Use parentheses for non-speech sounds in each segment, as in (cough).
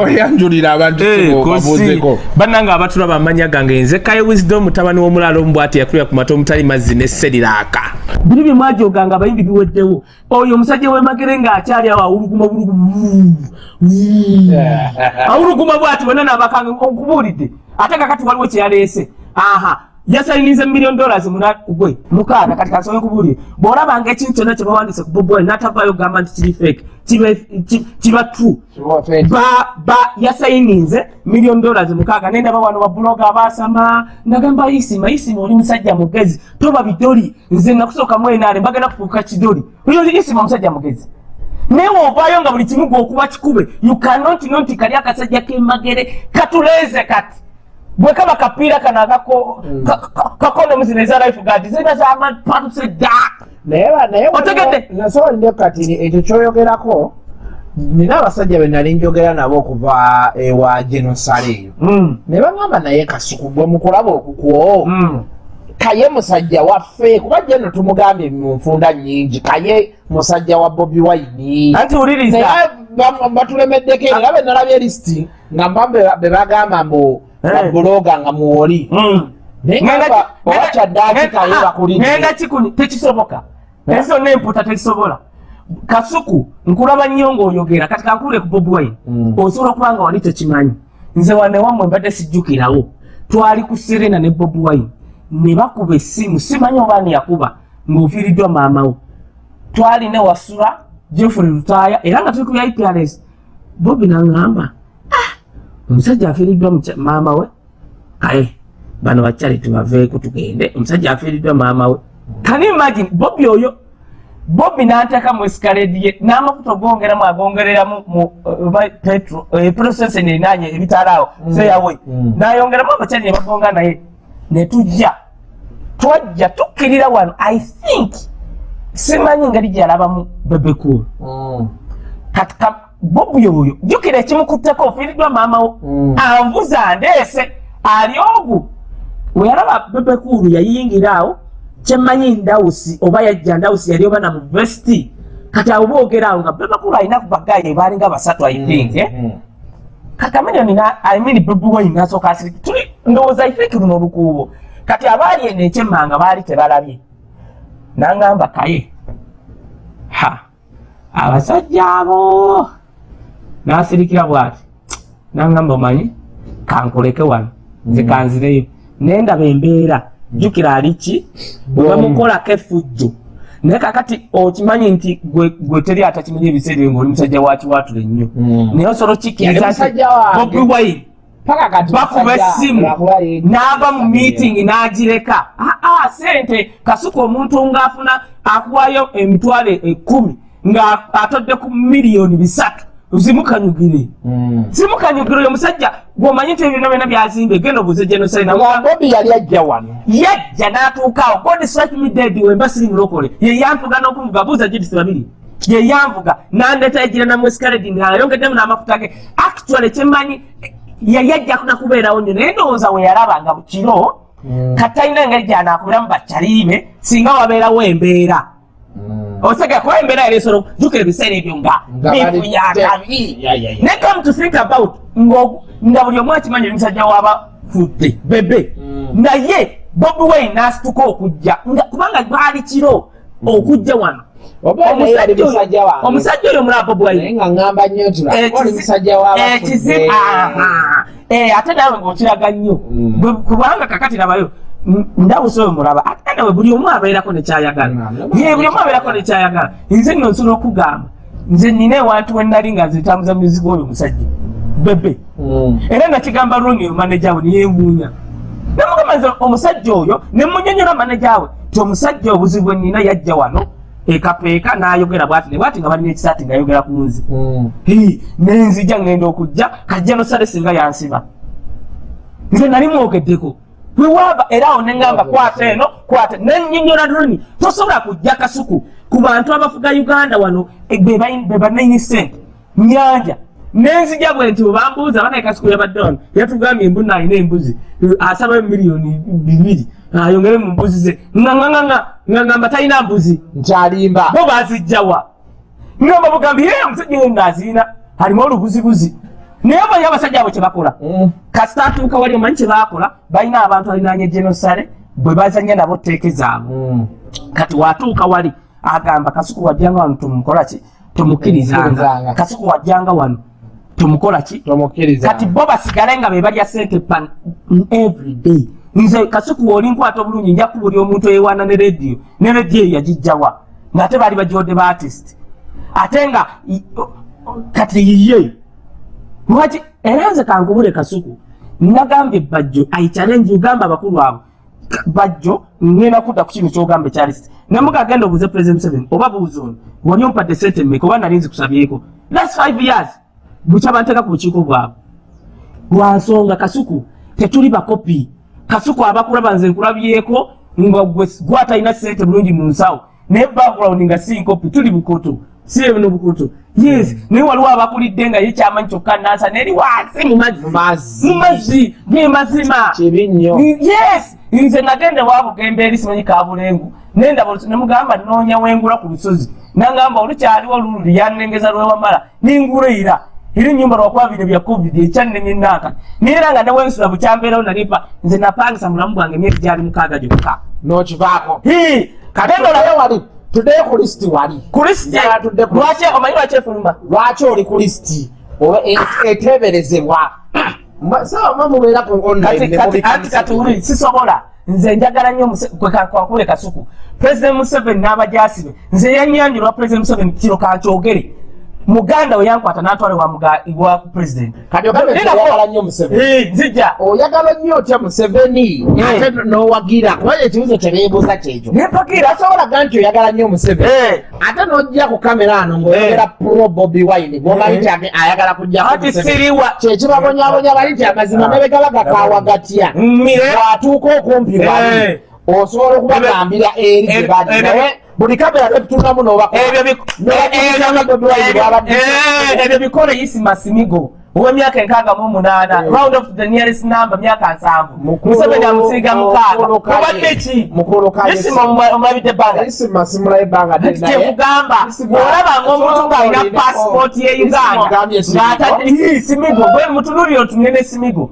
weyanjulira abantu Eh, bannanga abatulaba amanya gange nze kaye wisdom mutabani w'omulaalo omubwati yakulira ku mata omutali mazzi ne seriraaka biri bye mwajoganga abayimbi biweddewo oyo omusajja w'emagere ng'akyali awo awuluguma buluguma (laughs) awuluguma bwati bonna nabakanga okubuulidde ate kakati waliwo kyeyaleese aha yasayinize million dollars gwe mukaaga kati kasoboye kubuulire bw'olabanga ekintu kyonna kye bawandise ku bobwine n'atavaayo kugamba nti kiri fake kiba true. Ba yasayininze million dollars mukaaga. Nendaba wano babuloga abasama ndagamba isima isima oli musajja mugezi. Toba bidoli nze nakusooka mwenaale mbagenda kufuuka kidoli. Isima musajja mugezi. Naye woovaayo nga buli kimu gwokuba kikube you cannot not kali akasajja kemagere katuleeze kati bwe kaba kapiira kano akako kakondomuzi neza life guard zena zamapatuse da. Naye ba- naye Otegedde? nasobola ndio kati ekyo kyoyogerako nina abasajja be nali njogera nabo okuva ewa genosale eyo. Mm, ne baŋŋamba naye kasuku gwe mukulaba okukwo mm. kaye musajja waffe kuba jeno tumugambye mu nfunda nyingi kaye musajja wa bobi wine. Anti wuliriza. Batulemeddeko era be nalabye lisiti nga mba be bagamba mbu Eh. babuloga nga muwoli Mm. ngenda tekisoboka. Ezo nemputa tekisobola. Kasuku nkulaba nnyo ng'oyogera. Kati kankule ku bobi wine. Mm. osobola okuba nga wali tekimanyi. Nze wane wammwe mbadde sijjukirawo. Twali ku serena ne bobi wine. Ne bakuba essimu. Simanyi oba ani yakuba ng'ofiiriddwa maamawo twali ne wasula jeffrey lutaaya era nga tuli ku iprs bobi naŋŋamba "Ah, omusajja afiiriddwa maama we? Kaye bano bakyali tubaveeko tugende. Omusajja afiiriddwa maama we. Kan you imagine? Bobi oyo bobi n'anteeka mu esikaledi ye n'amafuta ogongeramu agongereramu mu uh, petro prosesen erinaanye ebitaalaawo seyawe Mm. n'ayongeramu abakyali ne bagonga naye ne tujja. Twajja tukkirira wano. I think simanyi ngeri gyalabamu bebekulu Mm. kati ka bobi oyo jjukira ekimukutteko ofiiriddwa maamawo Mm. anvuza ndeese ali ogu weyalaba bebekulu yayingira awo kyemmanyi ndawusi oba yajja ndawusi yali oba na muvesiti kati abo boogera awo nga bebekulu alina ku bagaye baalinga basatu i think? Mm. kakamilioni imini bebi wine nasooka asiriki tuli ndowooza ifeeki luno olukuubo kati abaali eno ekyemmanga baali tebalabye nangamba kaye ha abasajja abo nasirikira bwati? Nangamba omanyi kankuleke wano. Nze kanzireyo nendaba embeera. Jjukira aliki bwebamukolako effujjo. Naye kakati okimanyi nti gwe teri atakimanyi ebiseera ngaoli musajja wakiwatula ennyo. Mm. naye osobola okikkiriza bobi wine bakuba essimu n'ava mu meeting n'agireka. Aa sente kasuka omuntu ng'afuna akuwayo emitwalo ekkumi nga atodde ku miliyoni bisatu zimukanyugire Mm. zimukanyugire oyo musajja gwomanyi nti ebyona byona byazimbe genda obuze genoside Nga bobi yali ajja wano. Yajja n'atuukaawo god dead wemba siri mulokole. Ye yanvuga n'okuvuga buuza judisi babiri ye yanvuga n'andeeta egira namwesikaledi ng'ayongeddemu n'amafuta ge. Actually kyemmanyi yali ajja nakubeerawo nnyo naye ndowooza we yalabanga bukiro. Mm. kati alina engeri gyanaakubiramu bakyaliime singa wabeerawo embeera Osega kuba embeera yali esobola jukira ebiseera ebyo nga Nga bali- bifuyagabi Ya, ya. ne come to think about ng'ogu- nga buli omu akimanyi omusajja w'abafudde bebe Mm. naye bobi wine n'asituka okujja nga kubanga baali kiro okujja wano Omusajja oyo- mulaba bobi nga. Eh, ate naawe ng'okiraga nnyo Mm. Kubanga kakati labayo n- ndawusa oyo mulaba. Ate nawe buli omu abeerako nekyayagala ye buli omu abeerako nekyayagala nze nno nsobola okugamba. Nze nina ewantu wenali nga nze tambuza muzigo oyo omusajja. Bebe. Mm. era nakigamba rongi maneja we niyewuunya namugamba nze omusajja oyo nemunyonyola maneja we ti omusajja obuzibu bwe nina yajja wano ekapeeka n'ayogera bwati ne bwati nga balina ekisaati ng'ayogera ku nze. Mm. Nenzija ngenda okujja kajja nosale singa yansiba. Nze nali mwogeddeko bwewaaba era awo neŋŋamba kwata eno kwata nenyonyola droni tosobola kujja kasuku ku bantu abafuga uganda wano e, be banaini sente nyanja nenzija bwe nti bwebambuuza banaye kasuku yabadde wano yatugambye embuna alina embuzi asaba miliyoni bibiri ayongere mu mbuzi ze. Ŋaŋamba talina mbuzi. Nkyalimba. Bo bazijjawa ngamba bugambi ye omusajja we ng'aziina alimu olubuzibuzi naye omanyi abasajja abo kyebakola Mm. kasita atuuka wali omanyi kyebakola balina abantu alinanye genosale bwe bazanya nabo tteeke zaabwe. Mm. kati watuuka wali agamba kasuku wajjanga wano tumukola ki? Tumukirizanga Tumukirizanga. kasuku wajjanga wano tumukola ki? Tomukkiriza kati bo basigale nga be balya sente pan everyday nze kasuku wooli nkwata obulungi nja kubuli omuntu eyewaana ne rediyo ne rediyo eyo yagijjawa ng'ate baali bagiwadde ba artist. Ate nga kati yiye lwaki? Era nze kankubule kasuku nagambye bajjo ayichallenge ugamba abakulu abo. Bajjo ngenda kudda ku kino kyogamba ekyalist nemuga agenda obuuze president seven oba buuza ono wali ompadde sente mmeka oba nali nzikusabyeko last five years. Bukya banteeka ku bukiiko bwabwe. Lwansonga kasuku tetuli bakopi. Kasuku abakulaba nze nkulabyeko nga gwe gwatalina sente bulungi mu nsawo. Naye background nga si nkopi tuli bukoto si eno bukoto yes naye waliwo abakulidde nga ye kyamanyi kyokka nansa neri wansi mu mazzi. Mu mazzi. mu mazzi gemazima kibi nnyo. Yes nze nagenda wabugembe eri simanyi kabulengu. Nendaba olusi- nemugamba noonya wengula ku lusozi. Nagamba olukyaliwo lulu lyannengeza lwewamala ningulira era enyumba lwakwabire bya covid ekyannemye naaka naye era nga newensula bukyambeerawo nalipa nze napangisa mulamu gwange emyezi gyali mukaaga gyokka. N'okivaako. Hi, kati Kagenda tuddeyo olaba- wali tuddeyo ku lisiti wali? Kulisiti Njagala tudde ku lwaki omanyi lwaki efuluma lwaki oli ku lisiti oba e- eteeberezebwa? Sawa ma mubeera ku online kati kati sisobola. Nze njagala nnyo kwankule kasuku. President museveni n'abajasibe nze yanyanjirwa president museveni kiro kankyogere muganda we yankwata n'atwale wa muga- wa president. Kati ogambe nti Nina- oyagala nnyo museveni. Eh, nzija. Oyagala nnyo otya museveni? Ate n'owagira. Kubanga ekibuzo kye beebuuza kyekyo nempakiira tasobolaga nti oyagala nnyo museveni? Ate n'ojja ku kamera ano ng'oyogera pro bobi wine gwomanyi Eh. nti ayagala siriwa. Kyekibabonyabonya bali nti amazima ne begaba gakaawa gatya Mmire. bw'atuuka okumpi wali osobola okubagambira eri gye bali naye buli kamera tetutunamu ebyo n'obako bi- Ne- eh, ne- ebyo- Bobi Wine ebyo- bw'abadde- eh, ebyo bikole isima simigo ow'emyaka enkaaga mu munaana Eh. round of the nearest number myaka nsanvu museveni amusiiga mukaaga obadde ki isima omulabidde ebbanga isima simula ebbanga Ati kyekugamba bw'olaba ng'omuntu ng'alina paasipooti ye uganda. ng'atadde simigo? gwe mutunulire otunene simigo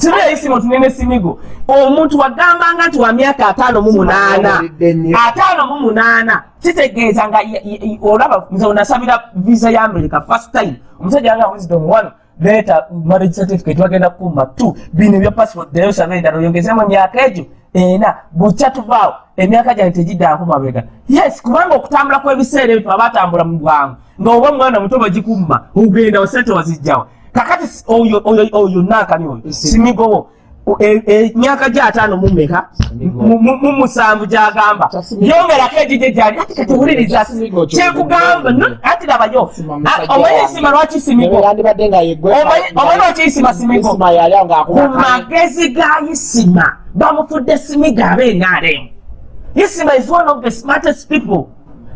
kibuya isima otunene simigo omuntu wagambanga nti wa myaka ataano mu munaana. Owulidde nnyo. ataano mu munaana. Kitegeeza nga y- y- y- olaba nze onasabira visa ya america first time. Omusajja nga wisdom one. Leeta marriage certificate wagenda kukumba two. Bino ebya passport naye osaba endala. Oyongezemu emyaka egyo ena bukya tuvaawo emyaka gyange tegiddaako mabega. Yes kubanga okutambula kw'ebiseera ebyo abatambula mu bwangu. Ng'oba omwana muto bagikumba ogenda wasente wazijjawa kakati oyo oyo oyo nankani oyo. Simigowo O- e- emyaka gy'ataano mu mmeka? Simigo. mu- mu mu musanvu gy'agamba Simigo. yongerako egijje gyali ati kati wuliriza Kya Simigo kyo- kyekugamba ati labayo omanyi ensima lwaki simigo Omanyi- lwaki isima simigo ku magezi ga isima bamufudde simiga ab'enaremu isima is one of the smartest people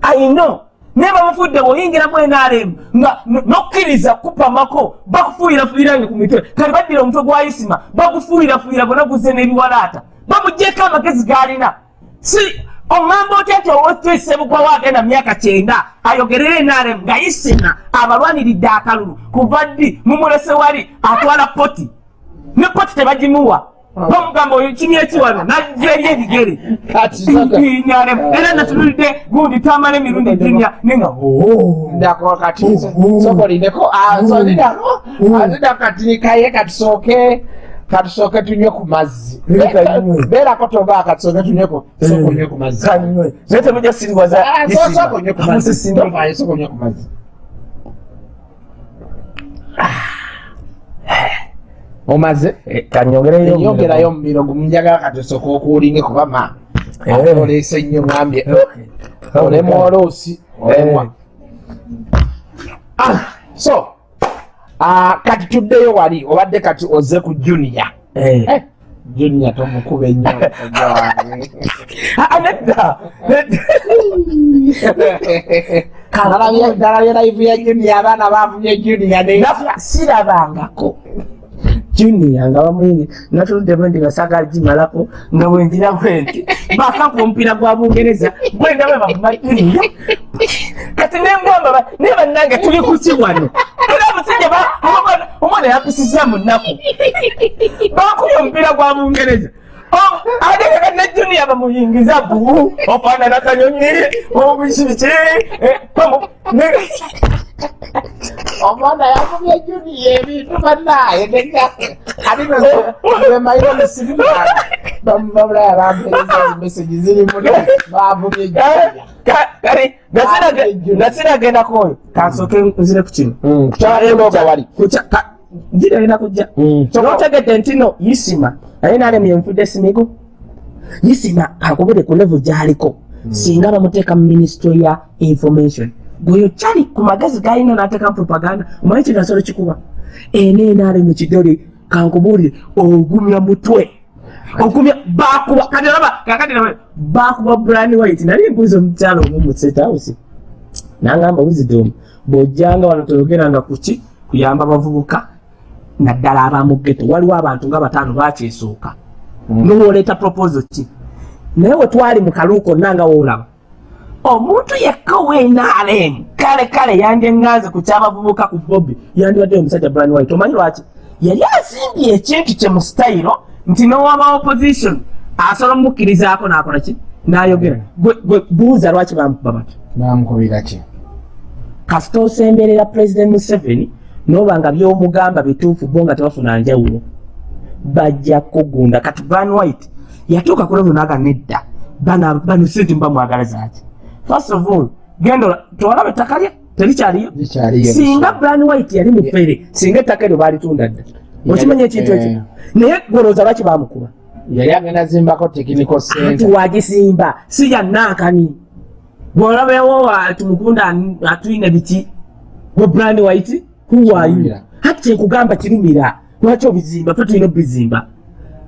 i know naye bamufudde bw'oyingiramu enaremu nga no- nokkiriza kupamako bakufuuyirafuuyirange ku mitwe. Kale baddira omutwe gwa isima bagufuuyirafuuyira gona guzze n'ebiwalaata. Bamugyeko amagezi g'alina. Si oŋŋamba otya nti owotesebugwa wagenda myaka kyenda ayogerera enaremu nga isima abalwaniridde akalulu? Kuva ddi? Mumulese wali atwala poti. Ne poti tebagimuwa bamugamba oyo kimi ekiwano najja eri ebigere era natunulidde gundi tamala emirundi ginya nenga kati kaye katusooke katusooke tunywe ku mazzi beerako toba katusooke tunyweko sooka onywe ku mazzi naye temujja siriwaza so- sooka onywe ku mazzi Musisindo. Tovaayo, sooka onywe ku mazzi omaze kanyongereyo enyongerayo mu biro gumunjagala katusooka okuwulinge kuba ma Eh. ate oleese nnyo ngambye olemu oluusi olemwa Ah, so ah, kati tuddeyo wali obadde kati ozze ku junior. Eh, junior tomukuba ennyo omusajja wange. (laughs) nedda Nalabye- (laughs) live ya junior abaana bavumye junior ne sirabangako junior nga bamuyingi natuluddemu ndi basaga gimalako nga bwenjira bwenti bakampa omupiira gwa bungereza gwenda bwe bamumatiriyo kati nengamba naye bannange tuli kuki wano. Era omusajja omwana yakusiza mu nnaku bakubye omupiira gwa bungereza. Ategeka ne junior bamuyingiza bu. Ofaanana kanyonyi. Obukiki omwana yakubye juniya ebintu banaye emaire omusirikale bamubabulaya bampereza zimesegi zirimu bavubye nasiragenda koyo kansooke nzire ku kino girenda kujja notegedde nti no isima naye nalemu yenfudde simigo isima akubire ku level gyaliko singa bamuteeka mu ministry ya information gweyo kyali ku magezi galina nateeka propaganda omanyi kinasolo kikuba. Eneenaale mu kidole kankubuulire ogumya mutwe. Ogumya bakuba kati raba kakati raba bakuba brand white. Nali mbuuza omukyalo omu mu state house. Nangamba wisdom bw'ojjanga wano toyogeranga kuki kuyamba abavubuka naddala abamugeto waliwo abantu nga bataano bakyesooka nowoleeta proposal ki? Naye we twali mu kaluuko nanga woolaba omuntu yekka wenaalemu kale kale yandyeŋŋanze ku kyabavubuka ku bobi yandibadde omusajja brian white. Omanyi lwaki? Yali asimbye ekintu kye mu sitayiro nti nowaba opposition asobola omukkirizaako nakola ki? Nayogera. Gwe buuza lwaki bamukuba batyo bamukubira ki? Kasita osemberera president museveni noba nga byomugamba bituufu bo nga tebafuna njawulo. Bajja kugunda kati brian white yatuuka kulevu naga nedda. Bano sente muba mwagala zaki first of all genda tolaba ettaka lye terikyaliyo singa brian white yali mufere singa ettaka eryo balitunda dda okimanya ekintu ekyo? Naye golooza lwaki bamukuba yali agenda zimbako tekiniko anti wagisimba si yannankani bwolabewo tumukunda atwine biki gwe brian white huwayu hati kyenkugamba kirumira lwaki obizimba? Fe tulina obizimba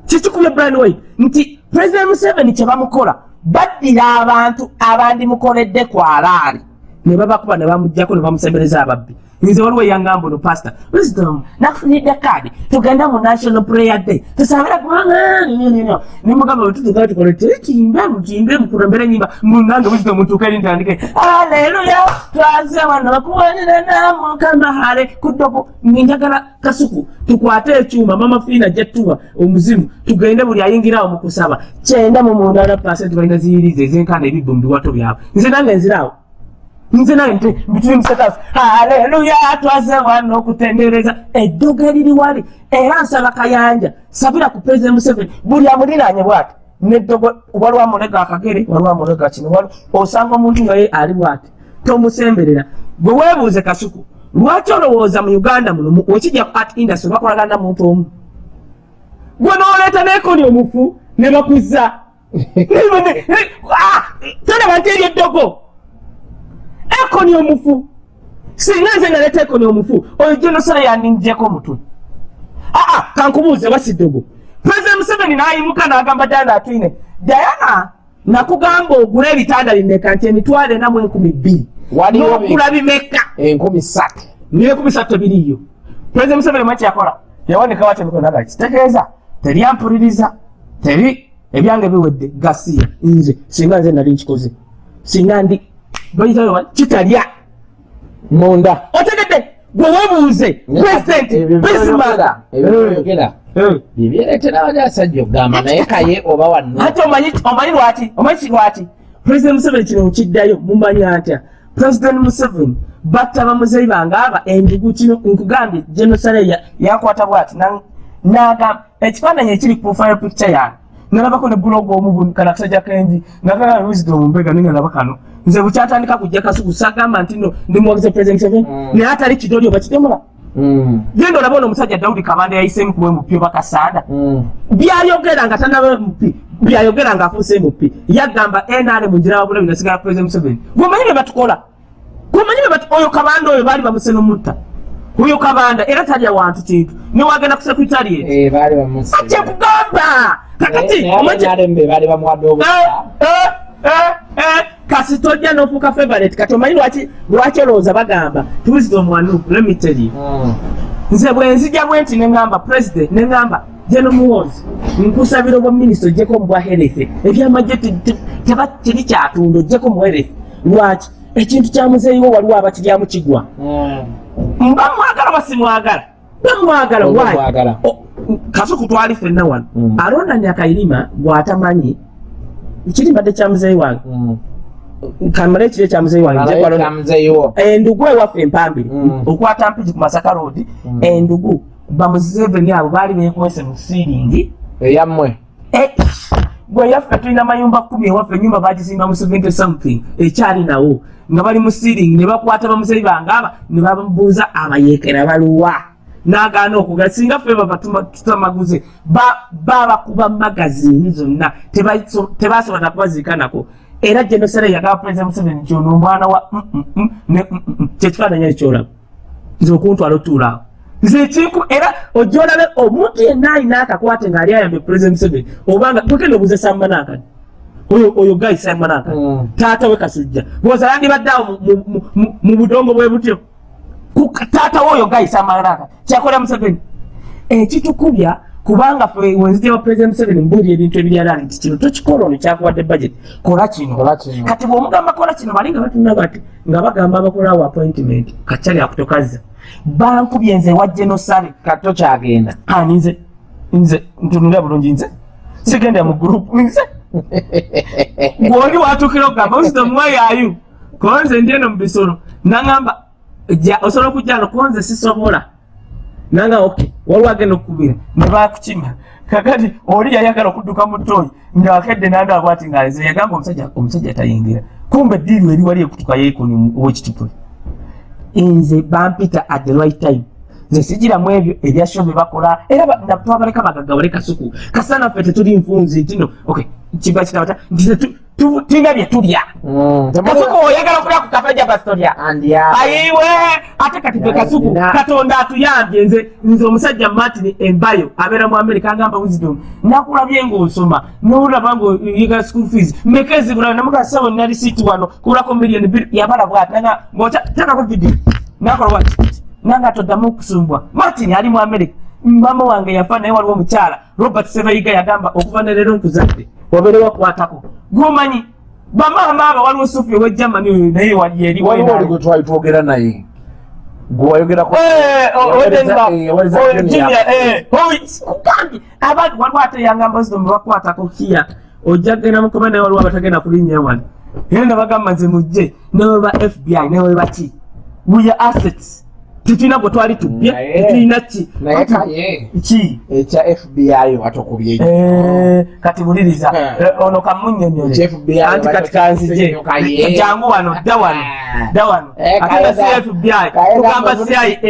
kikikubya brian white nti president museveni kyebamukola baddira abantu abandimukoledde kwalaali ne babakuba ne bamugjako ne bamusembereza ababbi nze waliwo eyangamba ono pastor. Wisdom. Nakufunidde kaadi tugenda mu national prayer day. Tusabira kubanga nemugamba wetutugaa tukole tekimbe mukimbe mukulembera enyimba munange wisdom tuuka eri ntandike aleluya twaze wano bakuwanirana mukama hale kuddogo ngenjagala kasuku tukwate ekyuma mama fiina jattuwa omuzimu tugende buli ayingirawo mu kusaba kyenda mu mundala pasenti balina ziyiriza ezenkana ebibbo mu biwato byabwe nze nange nziraawo nze nti bituli musekasi haleluya twaze wano okutendereza. Eddogo eriri wali era nsaba kayanja. Sabira ku president museveni buli amuliraanye bwati? Neddogo waliwo amulega akagere waliwo amulega kino wali osanga omuntu nga ye ali bwati? Tomusemberera. Gwe weebuuze kasuku lwaki olowooza mu uganda muno wekijja ku art industry bakolagana na muntu omu? Gwe nooleeta neekoni omufu ne bakuzza. (laughs) Tolaba nti eri eddogo ekoni omufu. Singa nze naleta ekoni omufu. Oyo genosale yaninjeko omutwe aa kankubuuze wasiddogo president museveni nayimuka nagamba danda atwine dayana nakugamba ogula ebitanda bimeka nti emitwalo ena mu enkumi bbiri? Nokula bimeka. Enkumi satu. Nenkumi satu tebiriyo president museveni mweki yakola yawandika wati emikonaga kitegeeza teryampuliriza teri ebyange biwedde gasiya nze singa nze nali nkikoze singa ndi bayitayo kitalya munda. Otegedde gwe webuuze president bisimanga ebyoyogera bibyeretera bali asajja okugamba naye kaye oba wano ate omanyi omanyi lwaki? Omanyi kilwaki president museveni kino nkiddayo mumanyi atya? President museveni batta bamuzeyi bange aba endugu kino nkugambye genosale yakwata bwati. Nagamba ekifaananyi ekiri ku profile picture yange nalabako ne bulogo omu kana kasajja kenvi nagala wisdom mbega ninga nalaba kano nze bukyatandika kujja kasuku sagamba nti no ndi muwagize president seven naye atali kidoli oba kitemula genda olaba ono omusajja dawudi kabanda yayisemu kuba mp oba kasanda byayogera nga tanaba mp byayogera nga afuuse mp yagamba nr munjira wabulabi nasigala president museveni. Gwemanyi bye batukola? Gwemanyi oyo kabanda oyo baali bamuse nomutta oyo kabanda era talya wantu kintu. Newagenda ku sekretari kyekugamba kakati kasi tojja nofuuka favorite. Kati omanyi lwaki lwaki olowooza bagamba tuwisdom wanu let me tell you nze bwenzija bwe nti neŋŋamba president neŋŋamba geno muwozi nkusabira obwa minisita ojjeko mubwa herefe ebyamagye teba kiri kyatunda ojjeko mu herefe lwaki? Ekintu kya muzeeyiwo waliwo abakiryamu kigwa. Mba mwagala basimwagala bamwagala Mwagala. kasuku twali fenna wano. Mm. alonda nyakairima gwatamanyi kirimbadde kya muzeeyi wange? Kamala ekiro ekya muzeeyi wange nje kwalonda- alamuzeeyiwo endugu ewaffe empambiri Mm. okwata mpigi ku masaka road endugu bamuzeveni abo baali bekwese mu siiringi eyammwe. Eh, gwe yaffe tulina mayumba kumi ewaffe enyumba bagizimba mu 70 something ekyali nawo. Nga bali mu siiringi ne bakwata bamuzeeyi bange aba ne bamubuuza abayeekera baluwa n'agaana okugala singa ffe baba tuma- tutamaguze ba- babakuba magazini zonna tebaso- tebasobola nakubaziika nako. Era genosere yagaba president museveni kyono omwana wa mm, mm, mm, kyekifaananyi ekyolaba nze okuntwala otuulaawo nze ekinku era ojja olabe omuntu yenna alina akakwate ng'ali ayambye president museveni obanga twekenda obuuza sammanakani oyo oyo gayi sammanakani Mm. taata we kasujja. Bwoza yandibadde awo mu- budongo bwe butyo taata we oyo gayi sammanakani kyakola museveni? Ekitukubya kubanga ffe wenzija wa president museveni mbuulira ebintu ebiryalali nti kino tokikola ono kyakuwadde budget. Kola kino. Kati bwomugamba kola kino bali nga batuna bati nga bagamba abakolawo appointment kacyali akutokazza bankubye nze wa genosale kato kyagenda ani nze nze ntunulira bulungi nze. Sigenda mu gurupu nze. (laughs) Bwoli watukira okugamba wisdom wayayu kuba nze ndi eno mu bisolo. Naŋamba osobola okujja no kuba nze sisobola. Nanga ok waliwo agenda okukubira ne bakukima kakati oli yayagala okudduka mu ttooyi ngaakedde nandaba ati nga nze yagamba omusajja omusajja tayingira. Kumbe eddiiru eri wali ekutuka yeekoni owekitipule nze bampita at the right time nze sigiramu ebyo ebyasho bye bakola. Era twabaleka bagagawale kasuku kasana ffe tetuli nfunzi ntino ok kiba kitabata nti tulina bye tulya. Kasuku oyagala okulya ku kafe jabasitolya ayiwe ate kati fe kasuku katonda atuyambye nze nze omusajja martin embayo abeera mu amerika agamba wisdom. Nakulabye ngaosoma nolaba ngaoyiga school fees. Meka ezibulayo namugasawo nali siiti wano kulako miliyoni bbiri yabala bwati nanga ng'otakako vidiyo nakola bwati nanga toddamu okusumbwa martin ali mu amerika mama wange yafa naye waliwo omukyala. Robert sebayiga yagamba okuva neleero nkuzadde wabeere wakwatako gomanyi bamaama abo waliwo sufi owe germany oyo naye wali eri waliwo gwe twali twogera naye. Waliwo ate yangamba wisdom bakwatako kiya ojja kgenda mukoma naye waliwo abatagenda kulinnya wano. Era nabagamba nze mujje newe ba fbi newe baki we are assets tetulina gwe twali tubbye Naye- tetulina ki? ki? Ekya fbi watokubye Eh, kati buliriza. Eh. Eh, ono kamunyonyole. Ekya FBI anti kati kanzije jangu wano dda wano dda wano. Eh, ate nga kaye- si fbi kaye tugamba gambo- cia CIA,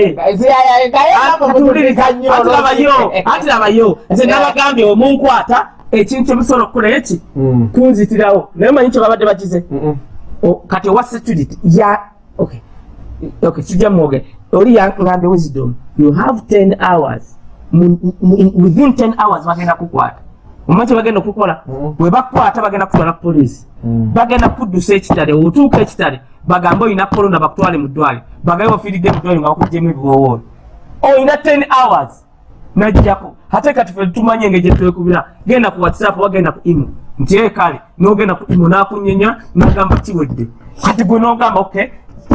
kaye gambo katuliriza buliriza. nnyo ati labayo olw'okuti- (laughs) ati labayo nze nabagambye omunkwata ekintu kyemusobola okukola eki Mm. kunzitirawo. Naye manyi kye babadde bakize? Kati owa security ya okay. Okay sijja mwoge oli yangambye wisdom you have 10 hours. Within 10 hours bagenda kukwata. Omanyi kye bagenda okukola Mm. bwe bakwata bagenda kutwala ku poliisi Mm. bagenda kuddusa ekitale otuuka ekitale bagambe olina korona bakutwale mu ddwaliro. Bagabe bafiiridde mu ddwaliro nga bakugjemu ebiwowoolo olina 10 hours najjako ate kati fe tumanyi engeri gyetwekubira genda ku whatsapp wagenda ku imo nti ee kale nogenda ku imo nakunyenya nagamba kiwedde kati gwe nogamba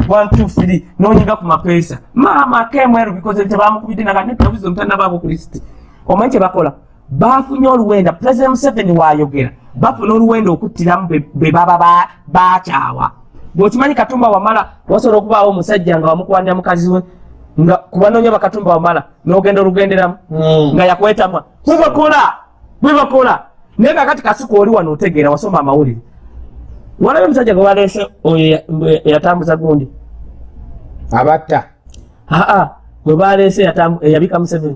ok 123 nonyiga ku mapeesa. Maama kemweru bikoze tebamukubidde naga netabuzi omutanabaako ku lisiti omanyi kye bakola? Bafunye oluwenda. President museveni wayogera. Bafuna oluwenda okuttiramu be- baba ba- bakyawa. Bwekimanyi katumba wamala wasobola okubaawo omusajja nga wamukwanira mukazi we nga kubanoonya bakatumba wamala n'ogenda olugenderamu Mm. nga yakwetamwa bwebakola bwebakola naye kakati kasuku oli wano otegeera wasoma amawulire walabe omusajja gwe baleese oyo ya- mbwe- yatambuza gundi. Abatta. Aa gwe baleese eyabika museveni.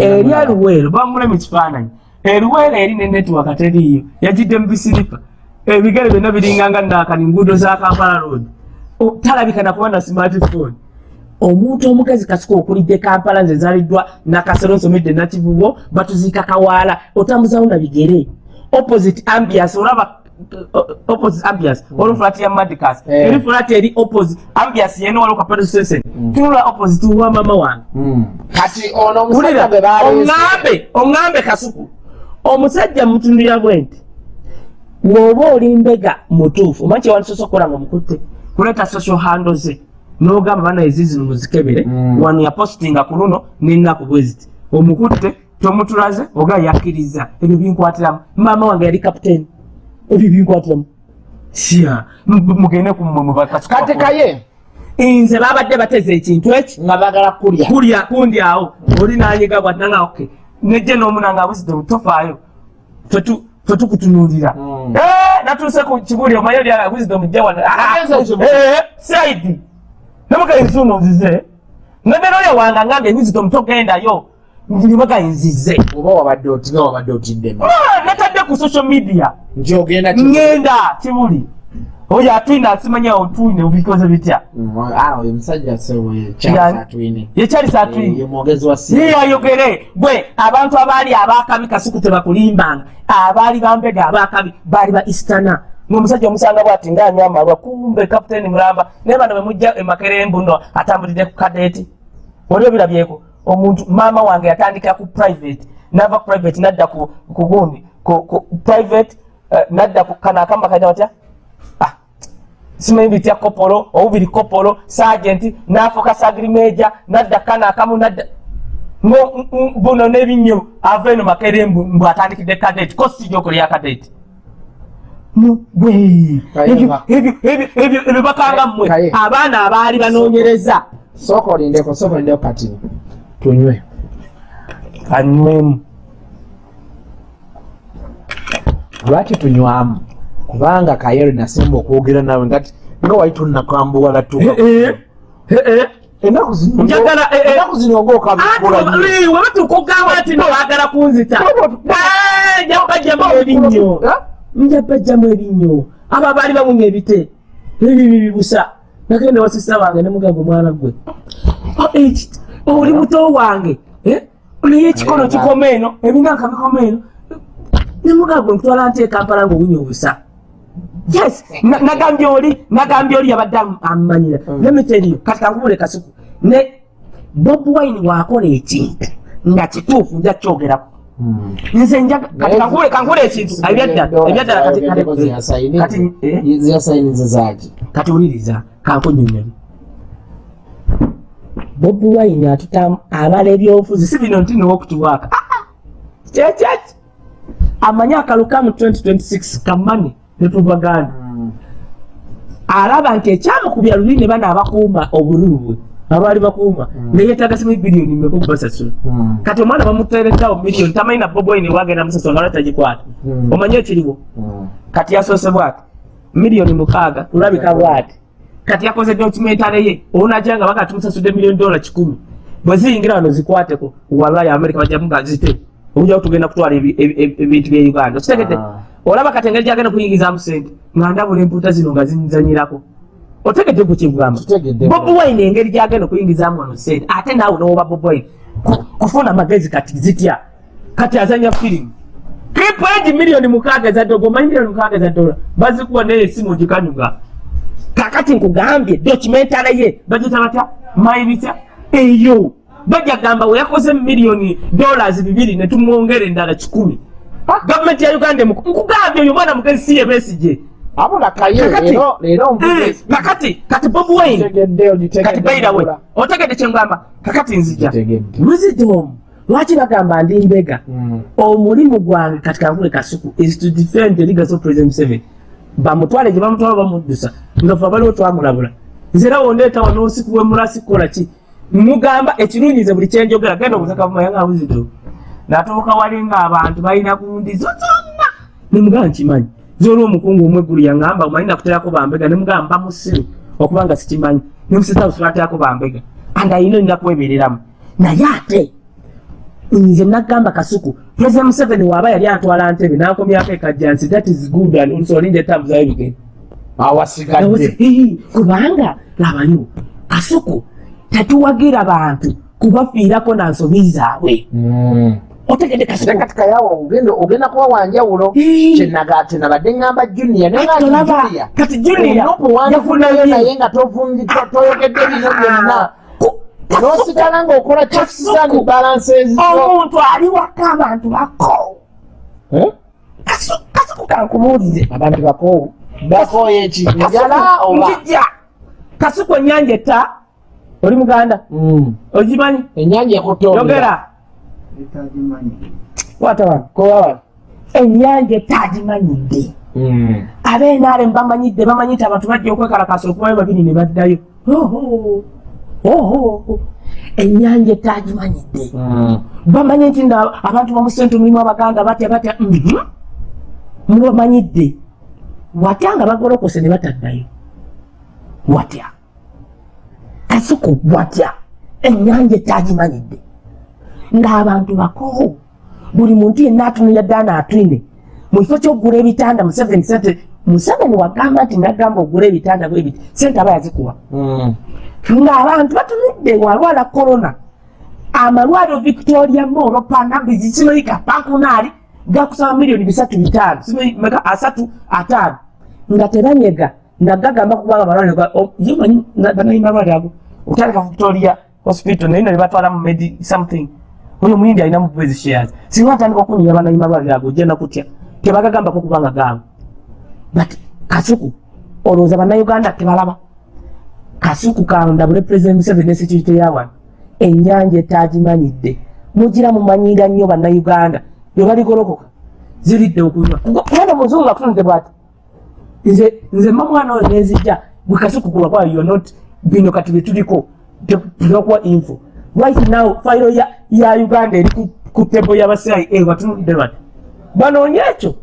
Eri aluweero bamulemu ekifaananyi eruweero eri ne netiwaka teriiyo yagidde mu bisiripa. Ebigere byonna biringanga naakani nguudo za kampala road. Talabika nakuba na smartphone. Omuntu omukazi kasuka okulidde kampala nze zaaliddwa nakasero nsomedde nakivubo batuziika kawaala otambuzawo na bigere opposite ambias olaba opposite ambias waliwo flat ya madicas. Eh. eri flat eri opposite. Ambias yene waliwo kapeto station tunula opposite wa mama wange. Mm. kati ono omusajja gwe baleese oŋŋambe oŋŋambe kasuku. Omusajja mutundira bwe nti bw'oba oli mbega mutuufu omanyi kyewandisosa okukola nga mukutte kuleeta social handle ze n'ogamba bana ezizino muzikebere Mm. wano yapositinga ku luno n'ennaku bwe ziti. Omukutte tomutulaze oga yakkiriza. Ebyo binkwatiramu. Maama wange yali kapiteeni ebyo binkwatiramu mugende kumwe mubakasuku kati kaye? Nze babadde bateza ekintu eki? Nga bagala kulya. Kulya kundi awo. Oli nanyiga bwatanga oke. Nejje n'omunanga abuzidde tofaayo fetukutunulira Mm. natuuse ku kibuli omaye oli abuzidde mujja wano. Agenze ekibuli. saidi nemugayinzuno nzize? Nabera oyo wanga ngambe wisdom togendayo nibagayinzize oba wabadde otinga wabadde otiddemu. Natadde ku social media nti ogenda ngenda kibuli oyo atwine asimanya otwine obikoze bitya? Oyo musajja sewe Yani- kyasatwine yekyali satwine ye mwogezi wa si yeyayogere gwe abantu abaali abakabi kasuku tebakulimbanga abaali bambega abakabi baali ba istana ngaomusajja omusanga bwati ngaanywa amalwa kumbe kapiteeni mulamba. Naye bano bemujja emakerembu no atambulidde ku kadeeti oli obirabyeko omuntu maama wange yatandikira ku private nava private nadda ku gundi. Private eh, nadda ku kano akamba kaita batya Ah, simanyi bitya kopolo obubiri kopolo sagenti nafuuka sagirimeja nadda kano akamu nadda buno n'ebinnyo ava eno makere mbu atandikidde kadeti ko sijja okulya kadeti ebyo ba- ebyo ebyo ebyo ebyo bakanga mmwe abaana abaali banoonyereza. Sooka olindeko sooka olindeko katini tunywe. Kanywemu lwaki tunywamu? Kubanga kayero nasimba okwogera nawe ngati nga wali tunakambuwala zino Njagala, eh, eh. ennaku zino webatukugambo ati nobaagala kunzita. Eh, nja bajjamu ebinnyo Ah? nja bajjamu ebinnyo abo abaali bamunya ebite. Ebibi bibusa nagenda wasisa wange nemugamba omwana gwe. Eki- oli muto wange. Eh? naye ekikono Eh, kikoma eno ebinanka bikoma eno nemugamba gwe nkutwala nte ekampala ngaobunya obusa yes na- nagambye oli nagambye oli yabadde am- ammanyira. Mm. nemiteriyo kati kankubule kasuku. Ne bob wine wakola ekintu nga kituufu nja kyogerako Mm. nze kati kankubule ekintu. Ebyaddala ebyaddala kati kati kati eh? kati wuliriza kankunyonyola bob wine atutamu abala ebyobufuzi. Si bino nti nowokutuwaaka. Kyekyaki amanyi akaluka mu 2026 kamani netubaganda alaba nti ekyamukubya luli ne bana abakuuma obululu bwe abaali bakuuma neyetaaga simu biliyoni meka okubasasula kati omwana bamutereddaawo miliyoni tamanyi na bob wine wagenda musasula nga lwatagikwata Mm. omanyi ekiriwo? Kati yasoose bwati? Miliyoni mukaaga tulabika bwati? Kati yakoze documentary ye onaja nga baka tumusasudde miliyoni dola kikumi. Bwe ziyingira wano zikwateko wallahi amerika bajjamu nga zite ojja tugenda kutwala ebi- ebi- ebi- ebintu bya uganda. Kitegedde Ah. olaba kati engeri gyagenda kuyingizamu sente nga ndabula empuuta zino nga zinzanyirako. Otegedde ku kigamba Tutegedde. bob wine engeri gyagenda okuyingizamu wano sente ate naawe nowoba bob wine. Ku- kufuna amagezi kati zitya? Kati azanya firimu. Kripuegi miliyoni mukaaga za dola omanyi miliyoni mukaaga za dola? Bazikuwa naye esimu ogikanyuga kakati nkugambye documentary ye bagita batya? Mayibitya eyo bajja gamba we yakoze miliyoni dollars bibiri ne tumwongera endala kikumi. Gavumenti ya uganda nkugambye oyo mwana mugezi si ye besije abula kaye Kakati- leero leero Eh, kakati kati bob wine. Ogitegedde kati bayira we ogitegedde otegedde kyengamba kakati nzija. Ngitegedde. wisdom. Lwaki bagamba ndi mbega? Mm. omulimu gwange kati kankule kasuku is to defend the legacy of president seven bamutwale gye bamutwala bamuddusa. Ngafe abaliwo twamulabula. Nze era wondeeta wano osiku wemulasi kukola ki mugamba ekirunyize buli kyenjogera genda buzito natuuka wali ng'abantu balina gundi zo zonna. Nemugamba nkimanyi. Zoli omukungu omweggulu yaŋŋamba omanyi nakuterako bambega nemugamba musiru okuba nga sikimanyi. Nemusita busibaterako bambega. Andi ayina olina kwebereramu naye ate nze nagamba kasuku president museveni waaba yali atwala ntebe nankomyako ekajjansi that is good and also olinja etambuzayo bigenda awasigadde. Kubanga labayo kasuku tetuwagira bantu kubafiirako na nsobi zaabwe. Mm. otegedde kati kayawa ogenda ogenda kuba wanjawulo Hii. kyenaga tenabadde ngamba junior naye Kati nga tolaba, Junior, kati Junior olina okuwandiikayo yafunye- naye nga toyogedde bino byonna. N'osigala ng'okola balances zo. Omuntu ali waka abantu bako? Kasu- kasuku kankubuulire abantu bakoowu bakooye eki njala oba? kasuku ennyanja etta oli muganda? Mm. ogimanyi? Ennyanja ekutondera yogera. Kwata wano kowa wano ennyanja etagimanyidde Mm. abenaale bamanyidde bamanyi nti abantu bajja okwekalakasa okubayo babiri ne baddayo. Oho, oho, ennyanja etagimanyidde Mm. bamanyi nti na abantu bamusente mulimu abaganda batya batya mhm. mubamanyidde. Watya nga bagolokose ne bataddayo? Watya kasuku watya ennyanja etagimanyidde ng'abantu bakoowu buli muntu yenna atunulya ddaana atwine mu kifo ky'okugula ebitanda museveni sente museveni wagamba nti nagamba ogula ebitanda bwe biti sente aba yazikuwa. Mm. ng'abantu batunudde walwala korona amalwaliro victoria mall panambizi simaika pankunaali gakusaba miliyoni bisatu bitaano simaka asatu ataano. Nga tebanyega nga gagamba kubanga amalwaliro yimanyi banayi malwaliro ago otandika victoria hospital naye nali batwala mu medi something. Oyo muyindi alina mu bwezi shares singa atandika okunyinya banayi malwaliro ago ojenda kutya tebagagambako kubanga gaabo but kasuku olowooza bannayuganda tebalaba kasuku kandabule president museveni ne security yawano ennyanja etagimanyidde mugira mumanyira nnyo bannayuganda bwe baligolokoka ziridde okunywa kubanga omuzungu akutunudde bwati. Nze nze mma mwana oyo nezijja gwe kasuku kulwakuba yo not bino kati bye tuliko tunakuwa info. Right now fayiro ya, ya uganda eri ku- tebo y'abacia batunudde bati banoonya ekyo.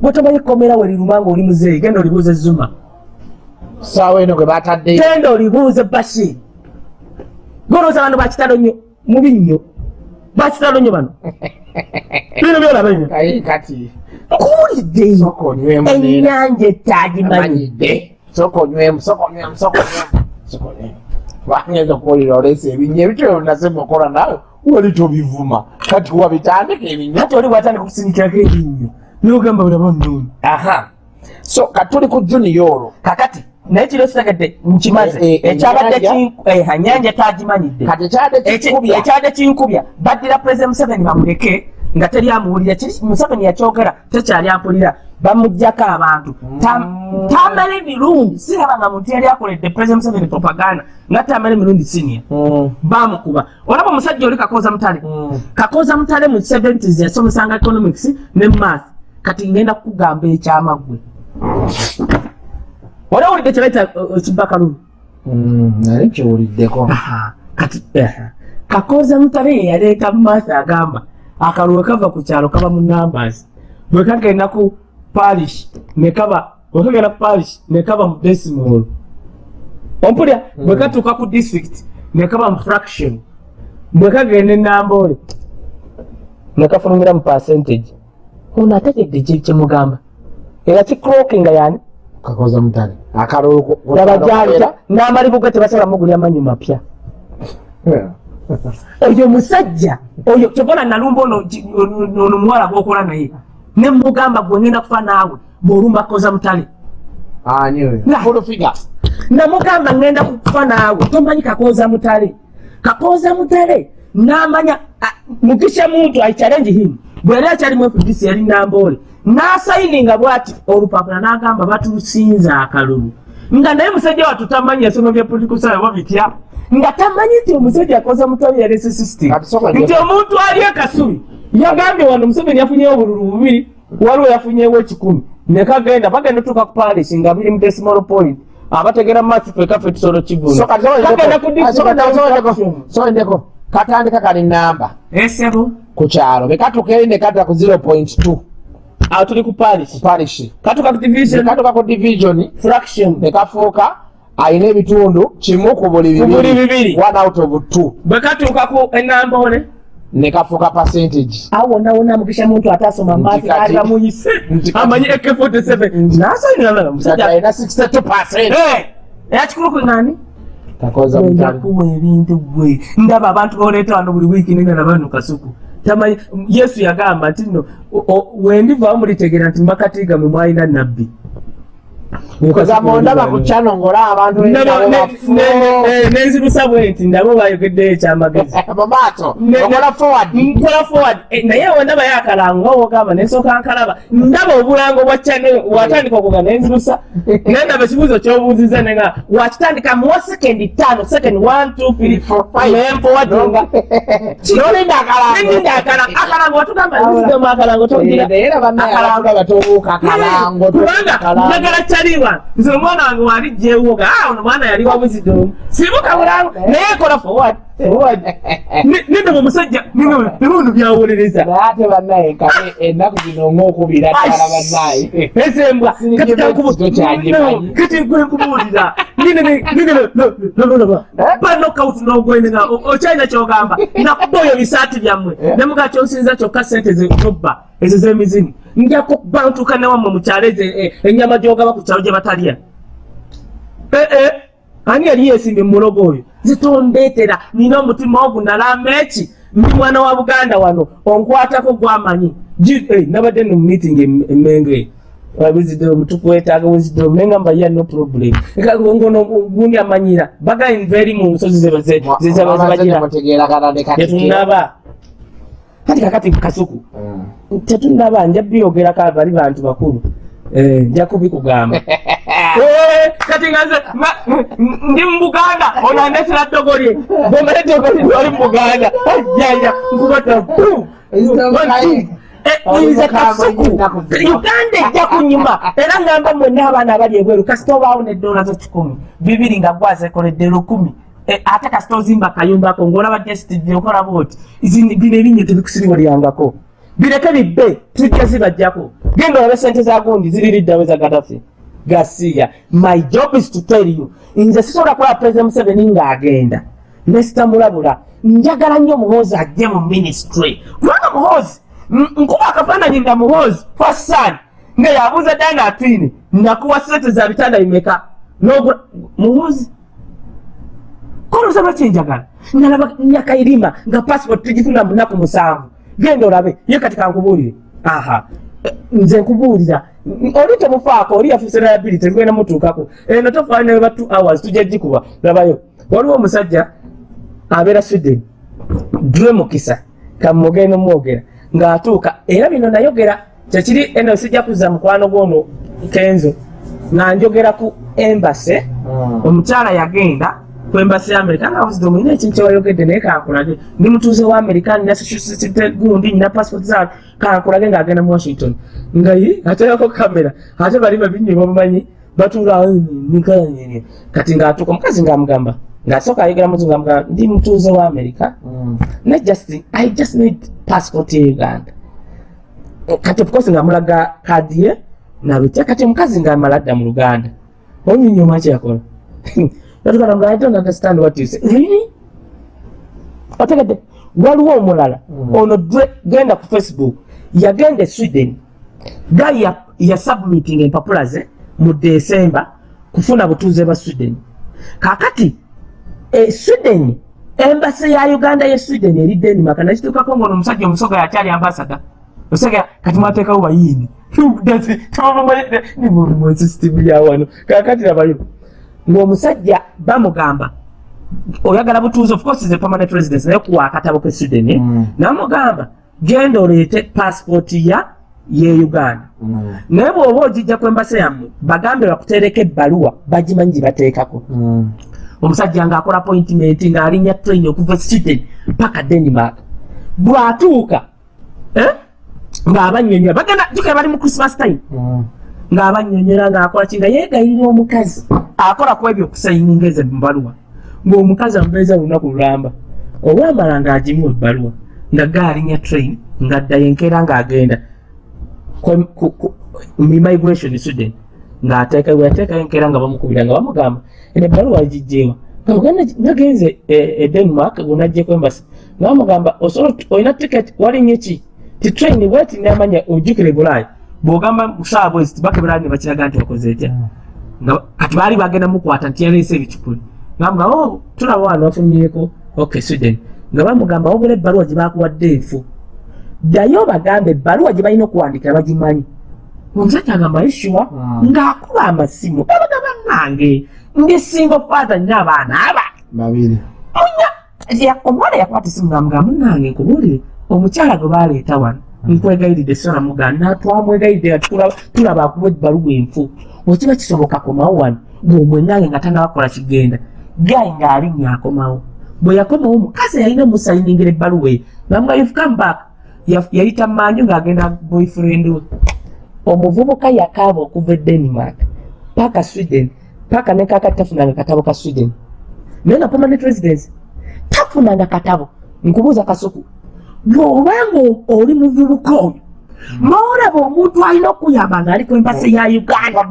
Bwetomanyi komera we liruma nga oli muzeeyi genda olibuuza zuma. Saawa eno gwe batadde genda olibuuze bashir. Golooza bano bakitalo nnyo mubi nnyo. Bakitalo nnyo bano. (laughs) Bino byolaba bino Kayi kati. Nkuwulidde sooka onywemu neera ennyanja etagimanyidde manyidde sooka onywemu wangeza okuwulira oleesa ebinya ebityo nasema okola naawe wali tobivuma. Kati wabitandika ebinya ati oli bwatandika okusindikirako ebinnyo nogamba bulaba nnooni aha. So katuli ku junior olwo kakati naye kiro kitegedde nkimaze. Eh, eh, ekyabadde kinku- eh, ennyanja etagimanyidde kati ekyadde kinkubya? baddira pulezida museveni bamuleke nga teri amuwulira museveni yakyogera tekyali ampulira bamugjako abantu. Tam- tamala emirundi siraba nga muntu yali akoledde pulezida museveni propaganda nga tamala emirundi sinia Mm, bamukuba olaba omusajja oli kakoza mutale. Mm. kakoza mutale mu 70s yasomesanga economics ne math. Kati ngenda kukugamba ekyamaggwe wali owulidde kyebaita ekibakalulu Mm, nali kiwuliddeko kati aha. kakoza mutale ye yaleeta mumaaso agamba akalulu kava ku kyalo kaba mu numbers bwe kagenda ku parish ne kaba bwe kagenda ku parish ne kaba mu decimal. Ompulya bwe katuuka ku district ne kaba mu fraction. Bwe kagenda enambole ne kafulumira mu percentage. Ono ategedde kyemugamba era kiclokinga yani kakoza mutale. Akalulu laba gyalita n'amalibuga tebasala mugulya manyu mapya oyo musajja oyo kyobona nalumba ono ki- ono ono muwala gwokola naye ne mugamba gwe ngenda kufa naawe bwolumba koza mutale. Namugamba ngenda kufa naawe tomanyi kakoza mutale. Kakoza mutale namanya mugisha muntu aichallenge him. Bwe yali akyalimu fdc yali nambole. Nasayininga bwati olupapula nagamba batusinza akalulu. Nga naye musajja watu tamanyi yasomo bya political science oba bitya nga tamanyi nti omusajja akoza mutale yalese system nti omuntu ali ekasubi yagambye wano museveni yafunyewo obululu bubiri waliwo yafunyewo ekikumi. Nekagenda bagenda tuka ku palace nga biri mu decimal point abategera mati fekaffe tusolo kiguna So kati soka Kagenda ndeko- ku ah, soka ndeko- soka ndeko- district soka ndeko katandika kali namba. Esebo ku kyalo. Bekatuuka eri nekata ku 0.2 awo tuli ku parish katuka ku division. Fraction. Nekafuuka alina ebitundu kimu ku buli bibiri. one out of two. Bwe katuuka ku enambole nekafuuka percentage. Awo wonna mugisha muntu atasoma aga muyise amanyi ak47 nasayinala kati musajja alina 62 percent. Eyakikulu kwe ngani kakoza Wenda mutale kuwa ebintu gwe ndaba abantu boleeta wano buli wiiki nengana banu kasuku. Tamanyi yesu yagamba nti nno wendivawo mulitegeera nti makatiga mwe mwalina nabbi kugamba ondaba ku kyano ngaolaba abantu Ndaba- nabo ne- bafu ne- nenzirusa bwe nti nabo bayogeddeyo ekyamagezi. Mu maaso Ne- ne- okola (laughs) forward. nkola forward. Eh, naye wendaba yakalango nga wogamba nensooka nkalaba. Ndaba obulango bwa channel watandika okuga nenzirusa (laughs) naye ndaba ekibuuzo kyobuuziza nenga wakitandika muwa sekendi tano sekendi one two three four five. Naye mpowadinga nolinda akalango nendinda akalango akalango watugamba akalango togira akalango kubanga njagala kyaliwa nze omwana wange wali jewoga ono mwana yali wabuzidomu sibuka bulango naye kola forward forward Ne- nende omusajja nebuno byawolereza ate bannaye kale ennaku zino ngaokubira ddala bannaye ezembwa ekito kyanyimanyi. kati gwe nkubuulira. Ninenolaba banokawuti nogwenga okyalina kyogamba nakuba oyo bisaati byammwe. Nemuga kyonsinza kyokka sente zobba ezo z'emizimu. Nja kuba ntuuka newammwe mukyalo ezo eh, ennyama gyogaba ku kyalo gye batalya. Ee ani yali yesimbe mulogo oyo zitondeetera nina omutima ogunalamba eki ndi mwana wa buganda wano onkwatako gwamanyi eh, nabadde no mumeeting emenge wabizidde tukwetaaga wizidde menga mbaya no problem ngono gundi amanyira bagain very mu nsozi zeba ze- ze- zeba zibagira mutegeera kanane tetunaba kati kakati kasuku tetunaba nja byogerako bali bantu bakulu Eh, nja kubikugamba (laughs) Eh, kati nga nze nga- ndi mu buganda onandetera ddogo lye bomale ddogo lye oli mu buganda ajjanja nkubata nze kasuku. uganda ejja kunyuma era ngamba mwenna abaana abali ebweru kasita obaawo nedola zo kikumi. Bibiri nga gwazekoledde lukumi. Eh, ate kasita ozimba akayumbako ngaolaba dstv okola bwoti. Izi- bino ebinnya tebikusiriwalyangako bireke bibbe tujja zibajjako genda olabe sente za gundi ziririddawe za gadafi gasiya my job is to tell you. Nze sisobola kulaba president museveni ng'agenda. Nesitamulabula njagala nnyo muhoozi ajje mu ministry. Kubanga muhoozi nkuba akafaananyi nga muhoozi fasan nga yabuuza dana atwine nakuwa sente za bitanda bimeka nogula muhoozi koloza lwakyenjagala nalaba nyakairima nga passport tugifuna mu nnaku musanvu genda olabe ye kati kankubuulire. Aha nze nkubuulira. Oli temufaako oli yafuuse liability ngenda mutuukako. Eno tofaanira ba two hours tujja gikuba labayo. Waliwo omusajja abeera sweden dre mukisa kamugenda omwogera ng'atuuka era bino nayogera kyekiri eno sijja kuzza mukwano gwono kenzo nga njogera ku embase omukyala yagenda ku embasi ya amerika nga wisdom ina ekintu kyewayogedde naye kankulage ndi mutuuze wa amerika nina site gundi nina passport zaabwe kankulage ng'agenda mu washington. Nga ye ateekako kamera ate bali babinye bamumanyi batuula nikayanyenya kati ng'atuuka omukazi ng'amugamba ng'asooka ayogera muzu ng'amugamba ndi mutuuze wa amerika ne just i just need passport ye uganda. Eh, kati of course ng'amulaga kadi ye nabitya kati omukazi ng'amala adda mu luganda. Onyinyooma kyakola (laughs) yatugala nga i don't understand what you say. Really? Otegedde waliwo omulala ono dre- genda ku facebook yagenda e sweden. Gayi ya, ya submitting empapula ze mu desemba kufuna butuuze bwa sweden. Kakati e sweden embasi ya uganda ye sweden eri denmark nakituukako ngaono omusajja omusoga yakyali ambasada osega kati mwateekawo bayini sisitimu yawano kakati nabayo ng'omusajja bamugamba oyagala butuuzi of course ze permanent residence naye kuwa akatabo ke sweden? Mm. namugamba genda oleete passport ya ye uganda naye bw'oba ogijja ku embasa yammwe bagambe bakuteereko ebbaluwa bagimanyi gye bateekako omusajja ng'akola appointment ng'alinnya train okuva e sweden paka denmark bw'atuuka eh? ng'abanyonyola bagenda jukira bali mu christmas time ng'abanyonyola ng'akola ki nga yeegayirira omukazi akola ku ebyo okusayininga ezo mubaluwa ng'omukazi amubeeza lunaku lulamba olwamala ng'agimu ebbaluwa nga gaalinya train ng'addayo enkeera ng'agenda. Mu immigration sweden ng'ateeka bweyateekayo enkeera nga bamukubira nga bamugamba eno ebbaluwa gijjeewa nagenze e denmark gonajjeko embasi nga bamugamba olina ticket walinye ki? Ti train bweti namanya ojjukire bulaaya bw'ogamba musaawa bwezi tibakebera ne bakiraga nti wakoze etya? Nga kati baali bagenda mukwata nti yaleese ebicupuli ngamba o tulaba wano wafumyeko ok sweden nga bamugamba wabula ebbaluwa gye bakuwadde enfu. Ddayo bagambe ebbaluwa gye balina okuwandikira bagimanyi. Omusajja agamba yeshuwa Mm. ng'akuba amasimu. Abaga bannange. Ngesinga faatha nina abaana aba. Babiri. Munya ya- omwana yakwata esimu ngamuga munange nkubuulire omukyala gwe baleeta wano nkwegayiridde sona muganda twamwegayiridde tulaba- akuba ebbaluwa enfu. Wekiba kisoboka komawo wano ng'omwenange nga tanabakola kigenda. Gayi ng'alinnya akomawo bwe yakomawo mukazi yalina omusayiningira ebbaluwa eyo. Bamuga you've come back. Ya- yayita manju ng'agenda boyfriend we. Omuvubuka yakaaba okuva e denmark paka sweden paka nekaka tafunanga katabo ka sweden. Naye nga permanent residence. Tafunanga katabo. Nkubuuza kasuku bw'obanga oli muvubuka oyo noolaba omuntu alina okuyamba ng'ali ku embasi ya uganda.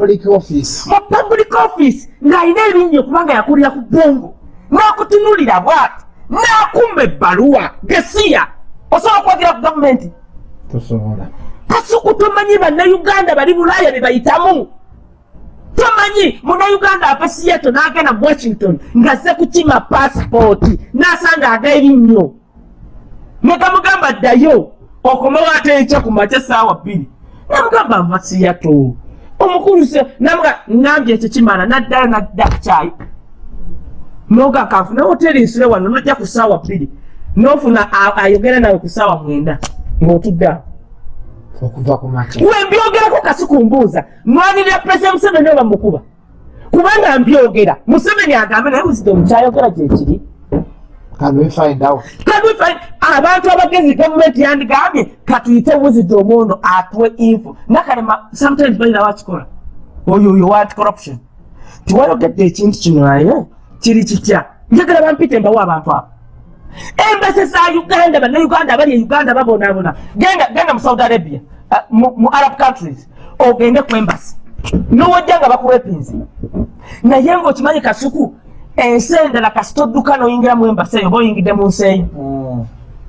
mu public office ng'alina ebingi okubanga yakulira ku bongo n'akutunulira bwati n'akumba ebbaluwa gesiya. Osobola okwagira ku gavumenti? Tosobola. Kasuku tomanyi bannayuganda bali bulaaya bye bayitamu? Tomanyi munnayuganda ava seattle n'agenda mu washington ng'azze kukima paasipooti n'asanga ag'erinnyo ne gamugamba ddayo okomewo ate enkya ku makya essaawa bbiri. Namugamba nva seattle omukulu se namuga ngambye ekyo kimala naddala nadda kukyayi noga kanfuna hoteri nsule wano nojja ku ssaawa bbiri. Nofuna a- ayogera nawe ku ssaawa mwenda ng'otudde awo okuva ku makya. Wembyogerako kasuku mbuuza nwanirira pulezida museveni oba mukuba kubanga mbyogera museveni agambe naye buzidde omukyayogera gyekiri can we find out? Kadufa abantu abagezi gavumenti yandigambye katuyite wuzidde omwono atuwe info. Nakalema sometimes balina wakikola oyo oyo wat corruption? Tiwayogedde ekintu kino naye kiri kitya? Njagala bampite mbawo abantu abo. Embese za uganda abali e uganda babonaabona. Genda genda mu saudi arabia uh, mu, mu arab countries ogende ku embasi nowojja nga bakuwepinzi naye ngaokimanyi kasuku ensi endala kasita odduka noyingira mu embasi eyo oba oyingidde mu nsi eyo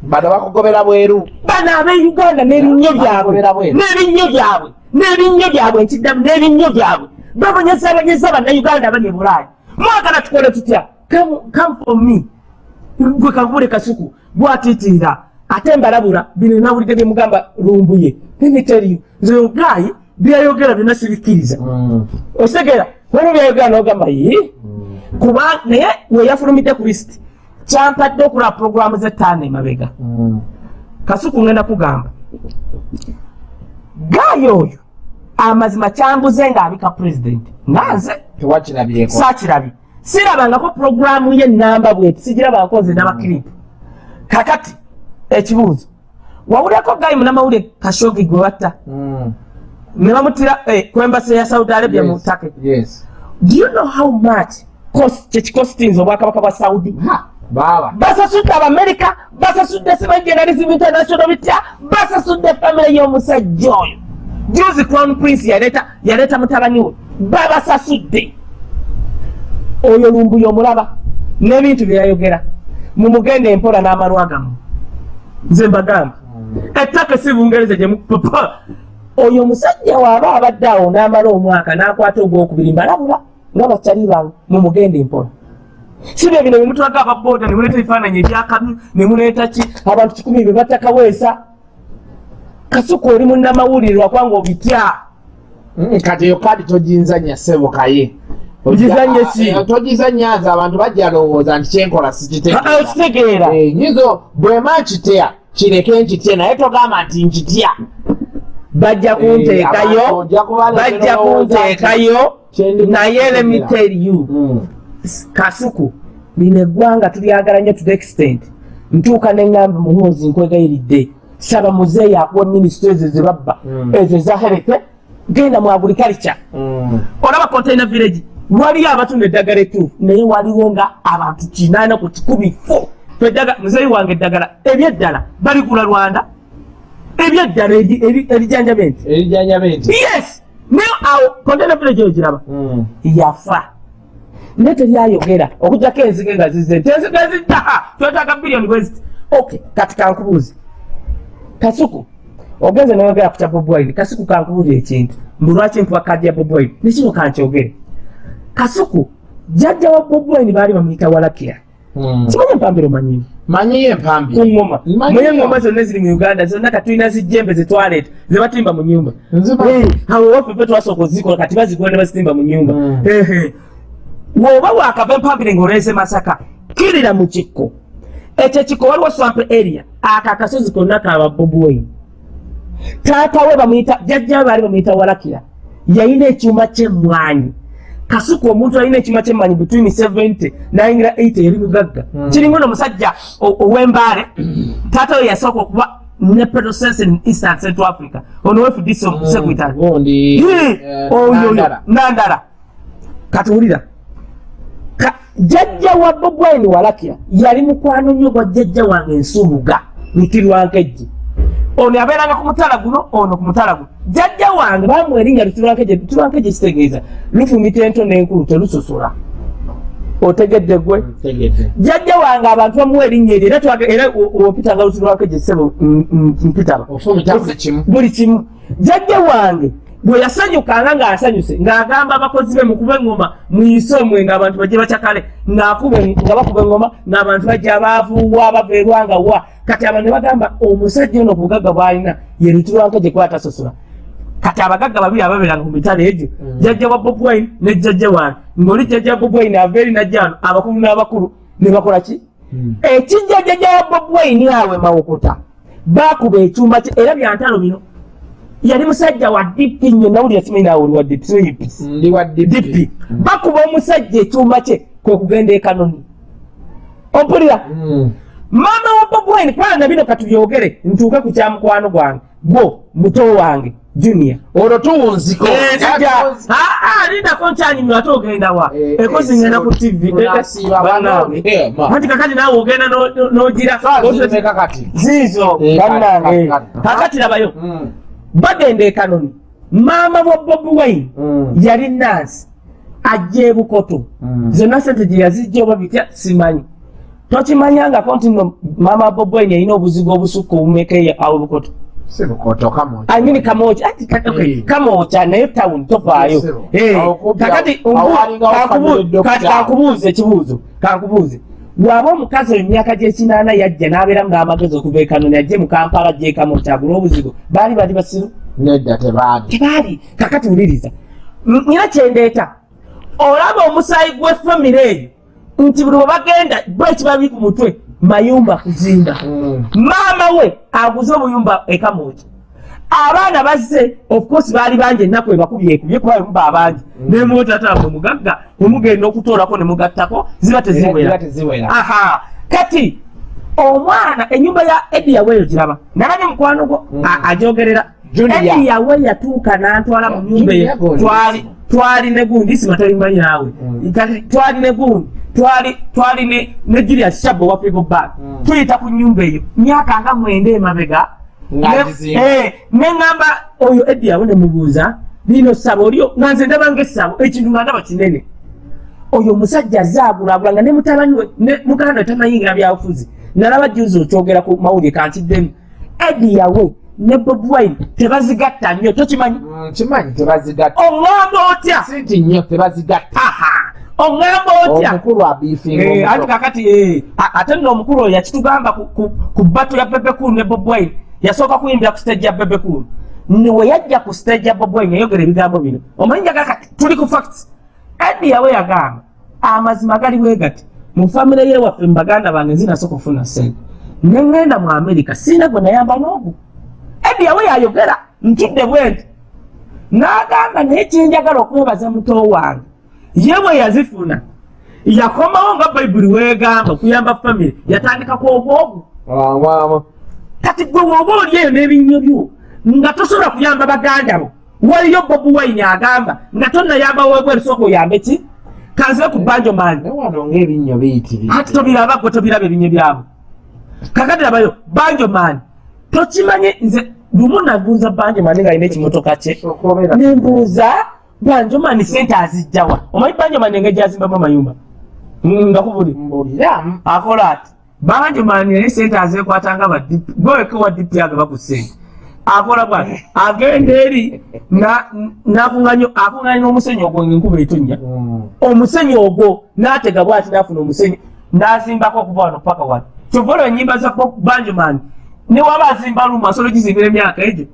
bano bakugobera bweru. Bano ab'euganda n'ebinnyo byabwe Bakubera bweru. n'ebinnyo byabwe n'ebinnyo byabwe nkiddamu n'ebinnyo byabwe. Babonyezabonyeza bannayuganda abali e bulaaya. Mwagala tukole tutya? Come- come for me. Gwe kakubule kasuku gwatiitiira ate mbalabula bino nawulidde byemugamba lumbuye. Nemiteriyo nze ogayi byayogera byonna sibikkiriza. Otegera waliwo byayogera nogamba ye kuba naye weyafulumidde ku lisiti kyampadde okulaba puroguramu z'ettaano emabega. Kasuku ngenda kugamba. Gaayi oyo amazima kyambuze ng'abika pulezidenti nanze tewakirabyeko. saakirabye. Sirabangako puroguramu yenamba bweti sigirabangako nze n'abakiripu kakati ekibuuzo. Wawulirako gaayi munamawulire kashogi gwe batta? Ne bamutira eh, ku embasi ya saudi arabia mu take yes. Do you know how much cost kyekikositinze obwakabaka bwa saudi? Basasudde abamerika basasudde journalism international bitya basasudde famire y'omusajja oyo. Juzi crown prince yaleeta yaleeta mutabani we babasasudde. Oyo lumbuye omulaba n'ebintu byeyayogera mumugende empola n'amalwa gammwe nze mbagamba ettaka si bungereza gye oyo omusajja waaba abadde awo n'amala omwaka n'akwata ogwokubiri mbalabula nga bakyali bange mumugende empola sibyo bino bemutulaga ababoda nemuleeta ebifaananyi ebyakamyu nemuleeta ki? Abantu kikumi be batakaweesa kasuku oli munnamawulire lwakwanga obitya? Mm, kati eyo kadi togizanya sebokaye Ogizanye ki? togizanya nze abantu bajja lowooza nti kyenkola sikitegeera. Eh, nyizo bwema nkitya kireke nkitye naye togamba nti nkitya bajja kunteekayo kubaleetera bajja kunteekayo naye let me tell you Mm. kasuku lino eggwanga tulyagala nnyo to the extent. Ntuuka neŋŋamba muhoozi nkwegayiridde saba muzeeyi akuwa minisito ezo ze babba Mm. ezo eza hereke genda mu agriculture Mm. olaba container village waliyo abatunda eddagala ettuufu naye waliwo nga abantu kinaana ku kikumi fo. Muzeeyi wange eddagala ebyeddala baligula lwanda ebyeddala eri- eri- erijanjaba enti erijanyaba enti yes naye awo container village oyo giraba Mm. yafa. Naye teryayogera okugjako enzige nga zize. Nti enzige zidda twetaaga biliyoni bweziti ok kati kankubuuzi kasuku. Ogenze noyogera ku kya bobwine kasuku kankubuulira ekintu. Mbu lwaki nkuba kadi ya bobwine nekino kankyogere kasuku jjajja wa bobwine baali bamuyita walakira Mm. Simanyi empambiro manyimu manyiyo empambi ku ngoma Manyi muye yo. engoma zonna ziri mu uganda zonna katulina zijjembe zetwaleeta zebatimba mu nyumba Nzimanyi. Eh, awo waffe fe twasooka ozikola kati bazikola ne bazitimba mu nyumba Mm. Ehe. bw'oba wakava empambire ng'oleese masaka kirira mu kikko ekyo ekikko waliwo swamp area ako akasozi konna kaba bobwin taata we bamuyita jjajja baali bamuyita walakira yalina ekyuma kyemmwanyi kasuku omuntu alina ekyuma kyemmwanyi between 70 nayingira 80 yali mugagga. Mm. kiringa ono omusajja ow'embaale taata we yasooka okuba ne petrosense in eastern central africa. Ono wefudisa omusekwitale gundi oyo. Nandala. Katuwulira Ka- jjajja wa bobwaini walakira yali mukwano nnyo gwa jjajja wange ensubuga lutirwankejje ono yabeeranga ku mutala guno ono ku mutala guno. Jjajja wange bamuwa erinnya lutirwankejje lutirwankejje kitegeeza. Lufumita ento n'enkulu telusosola otegedde gwe jjajja wange abantu bamuwa erinnya eryo era opitanga lutirwankejje sebo m- m- mpitaba. Ofumita buli kimu. Buli kimu. Jjajja wange bwe yasanyukanga ng'asanyuse ng'agamba abakozi be mukube engoma muyise omwenge abantu bajje bakyakale nga bakuba engoma ng'abantu bajja baavuwa bava erwanga wa. Kati abantu ne bagamba omusajja ono obugagga bw'alina ye lutirwanka gye kwatasosola kati abagagga babiri ababeeranga ku mitala egyo Mm. jjajja wa bob wine ne jjajja wange ng'oli jjajja bob wine ava eri najjano abakulu n'abakulu ne bakola ki? Ekijja jjajja wa bob wine awe mawokota baakuba ekyuma kye era byantalo bino yali musajja wa dipi nnyo nawulira simanyi naawe oli wa dipi simanyi pisi ndi wa dipi dipi bakuba omusajja ekyuma kye kwe kugenda ekanoni ompulira maama wa bob wine kwanga bino katubyogere ntuuke ku kyamukwano gwange. Gwo muto wange junior. Olwo tuwunziko. Lindako nkyanyumya ate ogenda wa? Eh, ekozi eh, ngenda ku tv bannange Eh, ma. anti kakati naawe ogenda no- n'ogira zimeka kati ziizo Eh, bannange. kati, kati. kakati labayo. Mm. Bagenda ekanoni maama wa bobi wine Mm. yali nansi ajja ebukoto Mm. zonna sente gye yazijja oba bitya? Simanyi. Tokimanyangako nti no maama wa bobi wine yalina obuzigo obusukka obumeka awo ebukoto sibukoto kamo amini kamocha ati ka- okay, Eh. kamocha naye tawuni tofaayo Sebo. Eh, Awo kumpi kakati umbu- kati kankubuuze ekibuuzo kankubuuze bw'aba omukazi oyo emyaka gy'ekinaana yajja n'abeera ng'amagezi okuva ekanoni ajje mu kampala ajje ekamocha agula obuzigo baali bali basiru? Nedda tebaali. Tebaali? Kakati wuliriza. Nina kyendeeta olaba omusaayi gw'effamire eyo nti buli bwe bagenda bwekibali ku mutwe mayumba kuzimba maama we aguze obuyumba ekamoja abaana bazze of course baali bangi ennaku ebakubye ekubye kuba muba abangi. Nemwotatambwe mugagga emugenda okutoolako ne mugattako ziba teziwera. Aha. Kati omwana enyumba ya edi yaweeyo giraba. Nalabye mukwano gwo? Mm. a- ajogerera. Junior. edi yawe yatuuka n'antwala mu nyumba ye. Twali twali ne gundi sima tolimanyi naawe. Mm. twali ne gundi twali twali ne ne julius shabo wa people back Mm. tuyita ku nyumba eyo. Myaka nga mwenda emabega Ng'agizimba. Ne- eh, oyo edi yawe ne mubuuza lino ssabo olyo nga nze ndaba ng'essabo ekintu nga ndaba kinene. Oyo omusajja azaagulaagula nga ne mutabani we ne muganda we tamanyingira byabufuzi nalaba juzi okyogera ku mawulire kankiddemu. Edi yawe ne bob wine tebazigatta nnyo tokimanyi? Mm, kimanyi tebazigatta. Oŋŋamba otya? Sinti nnyo tebazigatta. Oŋŋamba otya? Omukulu abiifinga Eh, anti kakati eh, ate nno omukulu oyo yakitugamba ku- bato ya bebekulu ne bob wine yasooka kuyimbira ku stage ya bebekulu niwe yajja ku stage ya bob wine yayogera ebigambo bino. Omanyi njaga kati tuli ku facts. Edi yawe yagamba amazima gali bwe gati? Mu famire yewaffe mu baganda bange zinasooka okufuna sente ne ŋŋenda mu amerika siina gwe nayamba n'ogu. Edi yawe yayogera ntudde bwe nti n'agamba naye kyenjagala okwebaza muto wange ye bwe yazifuna yakomawo nga bayibuli weegamba kuyamba famire yatandikako obwogu wa- kati gwe woba oli eyo n'ebinnyo byo nga tosobola kuyamba baganda bo waliyo bobi wine agamba nga tonnayamba webweru sooka oyambe ki? Kanzibe ku banjo biyitirivu ati tobiraba gwe tobiraba ebinnyo byabo kakati labayo banjo maani tokimanyi nze lumu nabuuza banjo maani ng'alina ekimotoka kye. Nembuuza banjomani sente azijjawa. Omanyi banjomani engeri gyazimbamu amayumba? Nga kubuli akola ati banjomani naye sente azekwatanga badipi gweweka wa dipi agaba ku sente akola bwati? Agenda eri na- nakuŋŋanya akuŋŋanya n'omusenyu ogwo ngaenkuba etonnya. Mm. omusenyu ogwo n'atega bwati n'afuna omusenyu n'azimbako okuva wano paka wano. Kyova olwo enyimba za Bob banjoman newaba azimba lumu asobola ogizimbira emyaka egyo.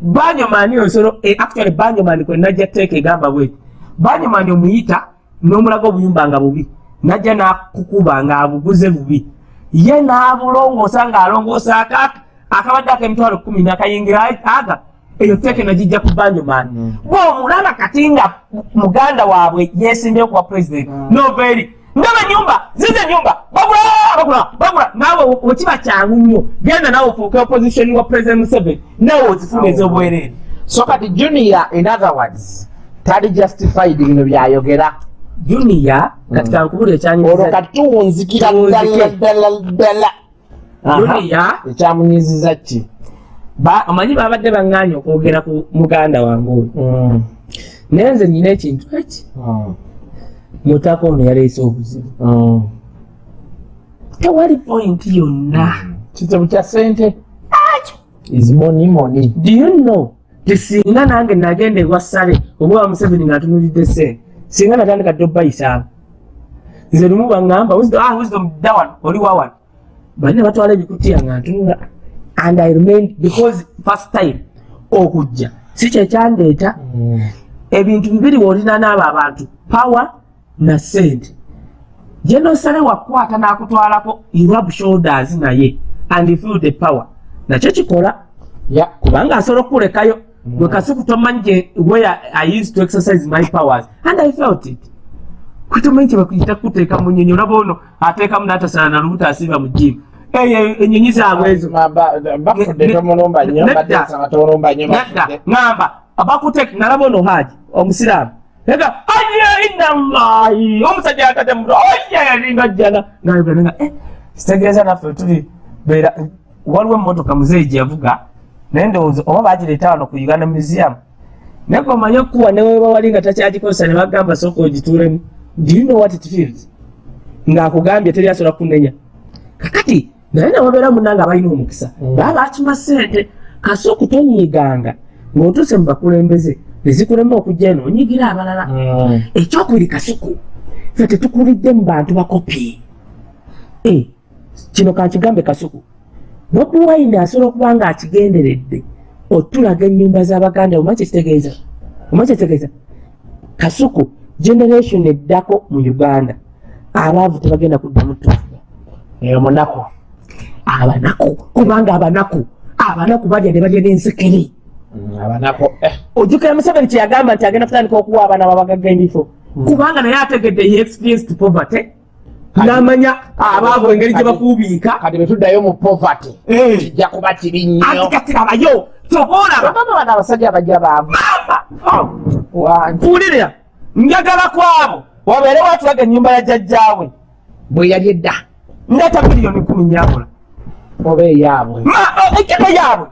Banjoman ensolo eh, actually banjoman kwe najja teeka egamba bweti. Banjoman omuyita n'omulaga obuyumba nga bubi. Najja nakukuba nga abuguze bubi ye n'abulongoosa ng'alongoosa akaaka akabadde ak'emitwalo kumi nakayingira aga eyo teeke nagijja ku banjoman bw'omulaba kati nga muganda waabwe yeesimbyeyo kuba president nova eri ndaba enyumba zize enyumba bagula bagula bagula. Naawe wekiba kyangu nnyo genda naawe ofuuke opposition wa president museveni naawe ozifuna ez'obwereere so kati junior in other words tali justified bino byayogera junior kati kankubula olwo ekyanyiza kati tuwunzikira Tuwunzike. ddala ddala ddala Aha. junior ekyamunyiziza ki ba- omanyi babadde baŋŋaanya okwogera ku muganda wange oyo. Mm. naye nze nyina ekintu eki? Mm. mutaka ono yaleese obuzibu. Mm. tewali pointi yonna. Kizibu kya sente is money money. Do you know? Tisinga nange nagenda ewa sale oba wa museveni ngaatunulidde sente singa natandika dde obayisaamu nze lumu baŋŋamba wisdom wisdom dawan oli wawan balina batwala ebikutiya nga ntunula and i remain because first time okujja. Si kyekyandeeta ebintu bibiri weolina n'abo abantu power na sente. Gye nosale wakwata n'akutwalako irab shoulders naye and feel the power. Nakyo kikola kubanga asobola okukulekayo gwe kasuku tomanyi gye where i used to exercise my powers. And i felt it. Kwitomanyi kyebakuyita kuteeka mu nyonyi olaba ono ateekamu n'atasala na lubuto asiba mu jimu eyo enyonyi zaabwe ezo Ma- ba- bafudde Ne- tomulumba nnyo nedda. badde nsaba tomulumba nnyo nedda bafudde ŋŋamba abakuteeka nalaba ono haji omusiraamu ega aye inna llahi omusajja yakate muto oye yalinga jjana nayogera nga eh, kitegeeza naffe tuli beera waliwo emmotoka muzeeyi gye yavuga naye ndowooza oba bagireeta wano ku uganda museum naye gwe omanye okuwa neweba wali nga takyagikozesa ne bagamba sooka ogituulemu do you know what it feels? Ng'akugambye teri asobola kunenya kakati naye newabeera munna nga balina omukisa. Mm. baba bakima ssente kasooku tonyiiganga ng'otuuse mu bakulembeze nezikulema okujja eno onyigira abalala. Mm. ekyokubiri kasuku ffe tetukulidde mu bantu bakopi. Eh, kino kankigambe kasuku bobi wine asobola okuba nga akigenderedde otulaga ennyumba z'abaganda oma kyekitegeeza? Oma kyekitegeeza? Kasuku generation eddako mu uganda. Abaavu tebagenda kuddamu tufuga eyo munaku. Abanaku kubanga abanaku abanaku balya ne balya n'ensekere Mm, abanaku eh. ojjukira museveni kyeyagamba nti agenda kutandika okuwa abaana babagagga ebifo kubanga naye ategedde he experienced poverty n'amanya abaavu engeri gye bakuubiika kati betuddayo mu poverty Eh. kijja kuba kibi nnyo anti kati labayo kyova olaba baba bano abasajja bajja baavu. Wangi kuwulirira njagala kwabo wabeere watulaga ennyumba ya jjajjaawe bwe yali edda. Ndeeta miliyoni kumi nyakola oba eyaabwe. Ejjako yaabwe.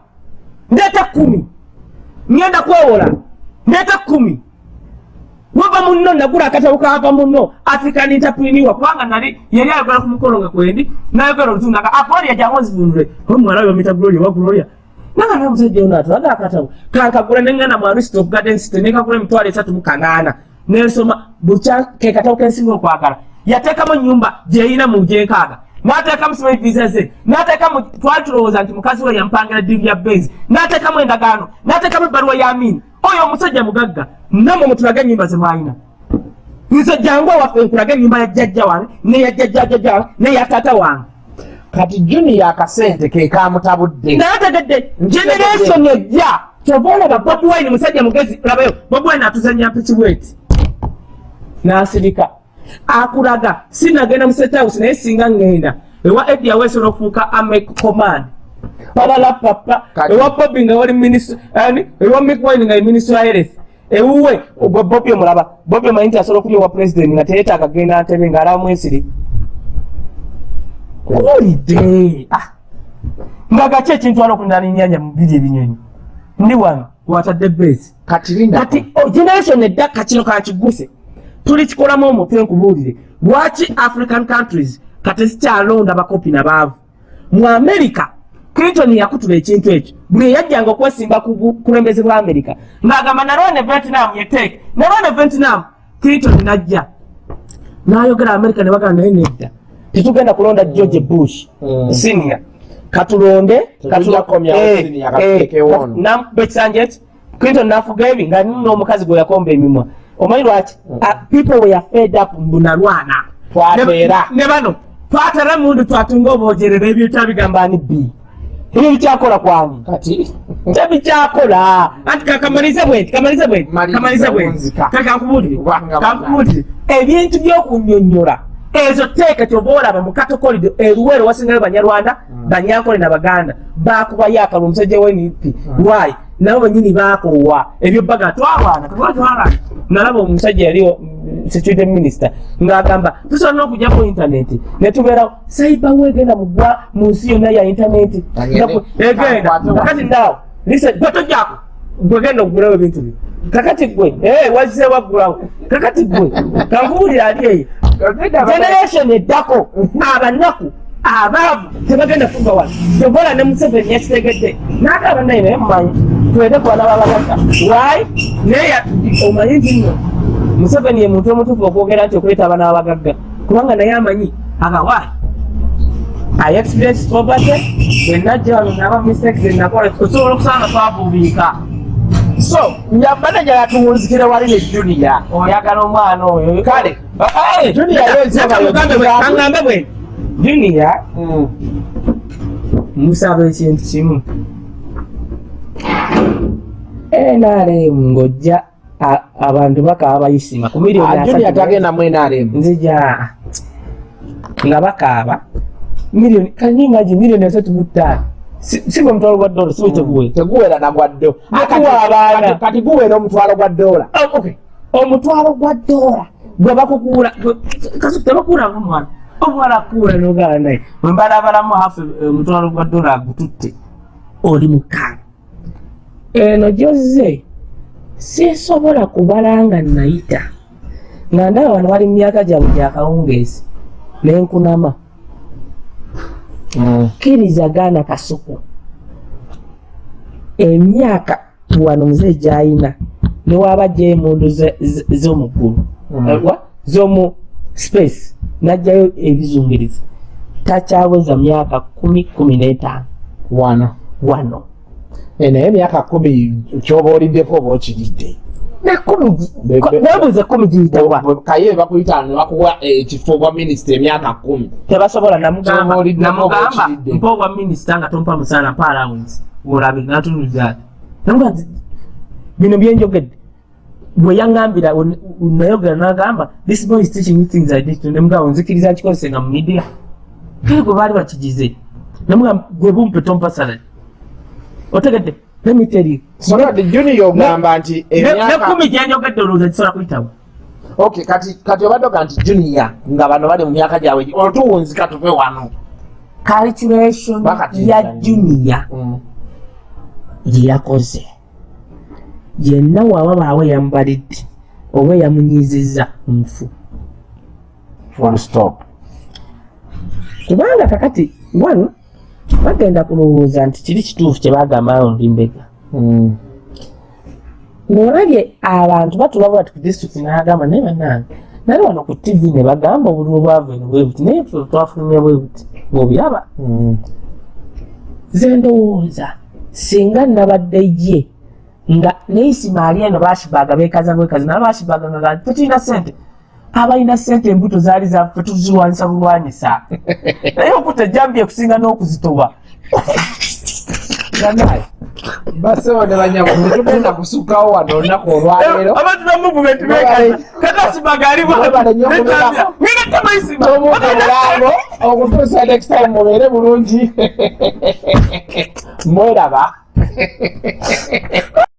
Ndeeta kumi ngenda kwewola. Ndeeta kumi wava munno nagula akatabo kava munno. African entrepreneur kubanga nali yali ayogera ku mukolo nga kwendi nayogera oluzungu naga agloria jangu nzivunule omwana we bamita gloria wa gloria nanga naye omusajja ono atulaga akatabo. Kankagula nengana mu arist of garden city nekagula emitwalo esatu mu kanaana. Nensoma bukya ke katabo kensinga okwagala. Yateekamu nyumba gyeyina mu gyenkaaga n'ateekamu sima visa ze n'ateekamu twali tulowooza nti mukazi we yampangira ddiru ya benzi n'ateekamu endagaano n'ateekamu ebbaluwa ya amini oyo omusajja mugagga nammwe mutulage ennyumba ze mwalina. Nze jangu awaffe nkulage ennyumba ya jjajja wange neya jjajja jjajja wange neya taata wange. Kati junior akasente ke kamutabudde naye tegedde generation ejja. Kyova olaba bobi wine musajja mugezi labayo bobi wine atuzanya piki bweti. N'asirika. Akulaga sinagenda mu house naye singa ngenda. Ewa edi aweesobola okufuuka ame command balala papa. Ewa bobi nga wali minisita ani ewa mick wine nga ye minisita wa health. Ewuwe gwe bobi omulaba bobi omanyi nti asobola okulya owa president nga teyeetaaga genda ntebe ng'alaba mwesiri kuwulidde Ah. nga gaki ekintwala okulinaana ennyanja mu biri ebinyonyi. Ndi wano watadde besi kati linda. Kati o- generation eddaka kino kakiguse tuli kikolamu omutwe nkubuulire. Lwaki african countries kati zikyalonda bakopi nabaavu mu america clinton yakutula ekintu ekyo. Buli eyajjanga okwesimba ku bukulembeze bwa america. Ng'agamba nalwane vietnam yeteeke nalwane vietnam clinton najja. N'ayogera america ne bagamba naye nedda tetugenda kulonda george bush Mm. senior. Katulonde Tetujja kukomyawo senior, katuteekewo ono. bekisanjeti clinton nafuga ebi nga n'omukazi gwe yakomba emimwa. Omanyi lwaki? Ah, people were fed up mbunalwana ne bano twatera mundu twatunga obwogerera ebyota bigamba ani b ebyo bikyakola kwani kati. Tebikyakola anti kakamalize bwenti kamalize bwenti kamalize bwenti kakankubuulire kankubuulire ebintu by'okunyonnyola ezo teeka kyoba olaba mu katokolide eruwero wasingayo banyarwanda banyankole na baganda bakubayo akalwa omusajja w'enipi lwayi nabo banyini bakoowa ebyo baga twalwana katwatwalwana nalaba omusajja yali mm, security minister ng'agamba tusobola n'okujjako intaneti ne tubeerawo saiba wegenda mugwa mu nsi yonna ya intaneti egenda kakati ndaawo lisa gwe gwegenda okugulawo ebintu byo kakati gwe eh, wazise waggulawo. Kakati gwe kankuwulira ali eyo. Generation eddako. Abanaku abaavu tebagenda kuva wano. Tobola ne museveni yakitegedde n'agamba naye naye mumanyi twede kwana babagata waayi naye omanyi nti nno museveni ye muntu omutuufu okwogera nti okuleeta abaana babagagga kubanga naye amanyi agawaayi i experience poverty bwenajja wano naba mistakes enakola osobola okusanga twabubiika so nyamanaja yatuwunzikira wali ne junior. Oyagala omwana oyo. Kale. Eh, mugambe bwe- bwe. Junior musaba ekintu kimu. Nrm ng'ojja abantu bakaaba bayisima ku miliyoni asatu. tagenda mu nrm nzija nga bakaaba miliyoni kaningaji miliyoni asatu mu ttaano Si- gwe mutwalo gwa dola si weteguwe teguwera nagwa ddo Gukuwa abaana. kati guwera omutwalo gwa dola. Oh, omutwalo gwa dola. Gwe bakukuula gwe- kasi tebakuulanga omwana akuula nogala naye. Wembalabalamu hafu omutwalo gwa dola agututte oli mukaaga eno gyozze sisobola kubala nga nayita. Nga ndaba wano wali mu myaka gyabwe gyakawungeezi nenkunama kkiriza gaana kasuku emyaka wano muzeyi gyayina newaba gya emundu ze- ze- z'omuggulu Mm. Eh, z'omu space najjayo ebizungiriza takyaweza myaka kumi kumi n'etaano. Wano. Wano. Eh, naye emyaka kumi kyoba oliddeko oba okiridde nekumi gi- Be- ko- be- weebuuze kumi giyitawa kaye bakuyita nebakuwa ekifo bwa minisita emyaka kumi. Tebasobola namugamba mpa obwa minisita nga tompa musaala mpa allowance. Olabe natunulira namuga bino byenjogedde bwe yaŋŋambira on- nayogera n'agamba this boy is teaching me things i did nemugamba nzikiriza nkikozesenga mu media. Kale gwe baali bakigize. Namugamba gwe bumpe tompa salary. Otegedde let me tell you. Sonadi junior ogamba nti nekumi gyenjogedde olowooza kisobola kuyitawo okay kati kati obadde oga nti junior nga bano bali mu myaka gyabwe otuwunzika tuve wano. Calculation ya junior gye yakoze. Yenna waba baawe yambalidde oba yamunyizizza nfu. Kubanga kakati wano bagenda kulowooza nti kiri kituufu kye bagamba olulimbega ng'olabye abantu batula bwati ku disitulikiti n'agamba naye bannange nali wano ku tv ne bagamba obululu bwava eno bwe buti naye ffe twafulumya bwe buti ng'obiraba ze ndowooza singa nabadde ye nga neisimaali eno bashibaga bekaza bwekazi naba bashibaga nga tetulina sente abalina sente embuto zaali zaffe tuziwanyisa bulwanyisa. (laughs) Naye okutta ejambi ekusinga n'okuzitoba ganaye basewo ne banyamu tetugenda kusukkawo wano olunaku olwaleero. Abantu ba movement bekaza kakasibaga Mwebale nnyo okubeerako. aliwaaaisima tomuka mulango okutuusa next time mubeere bulungi. (laughs) Mweraba (laughs)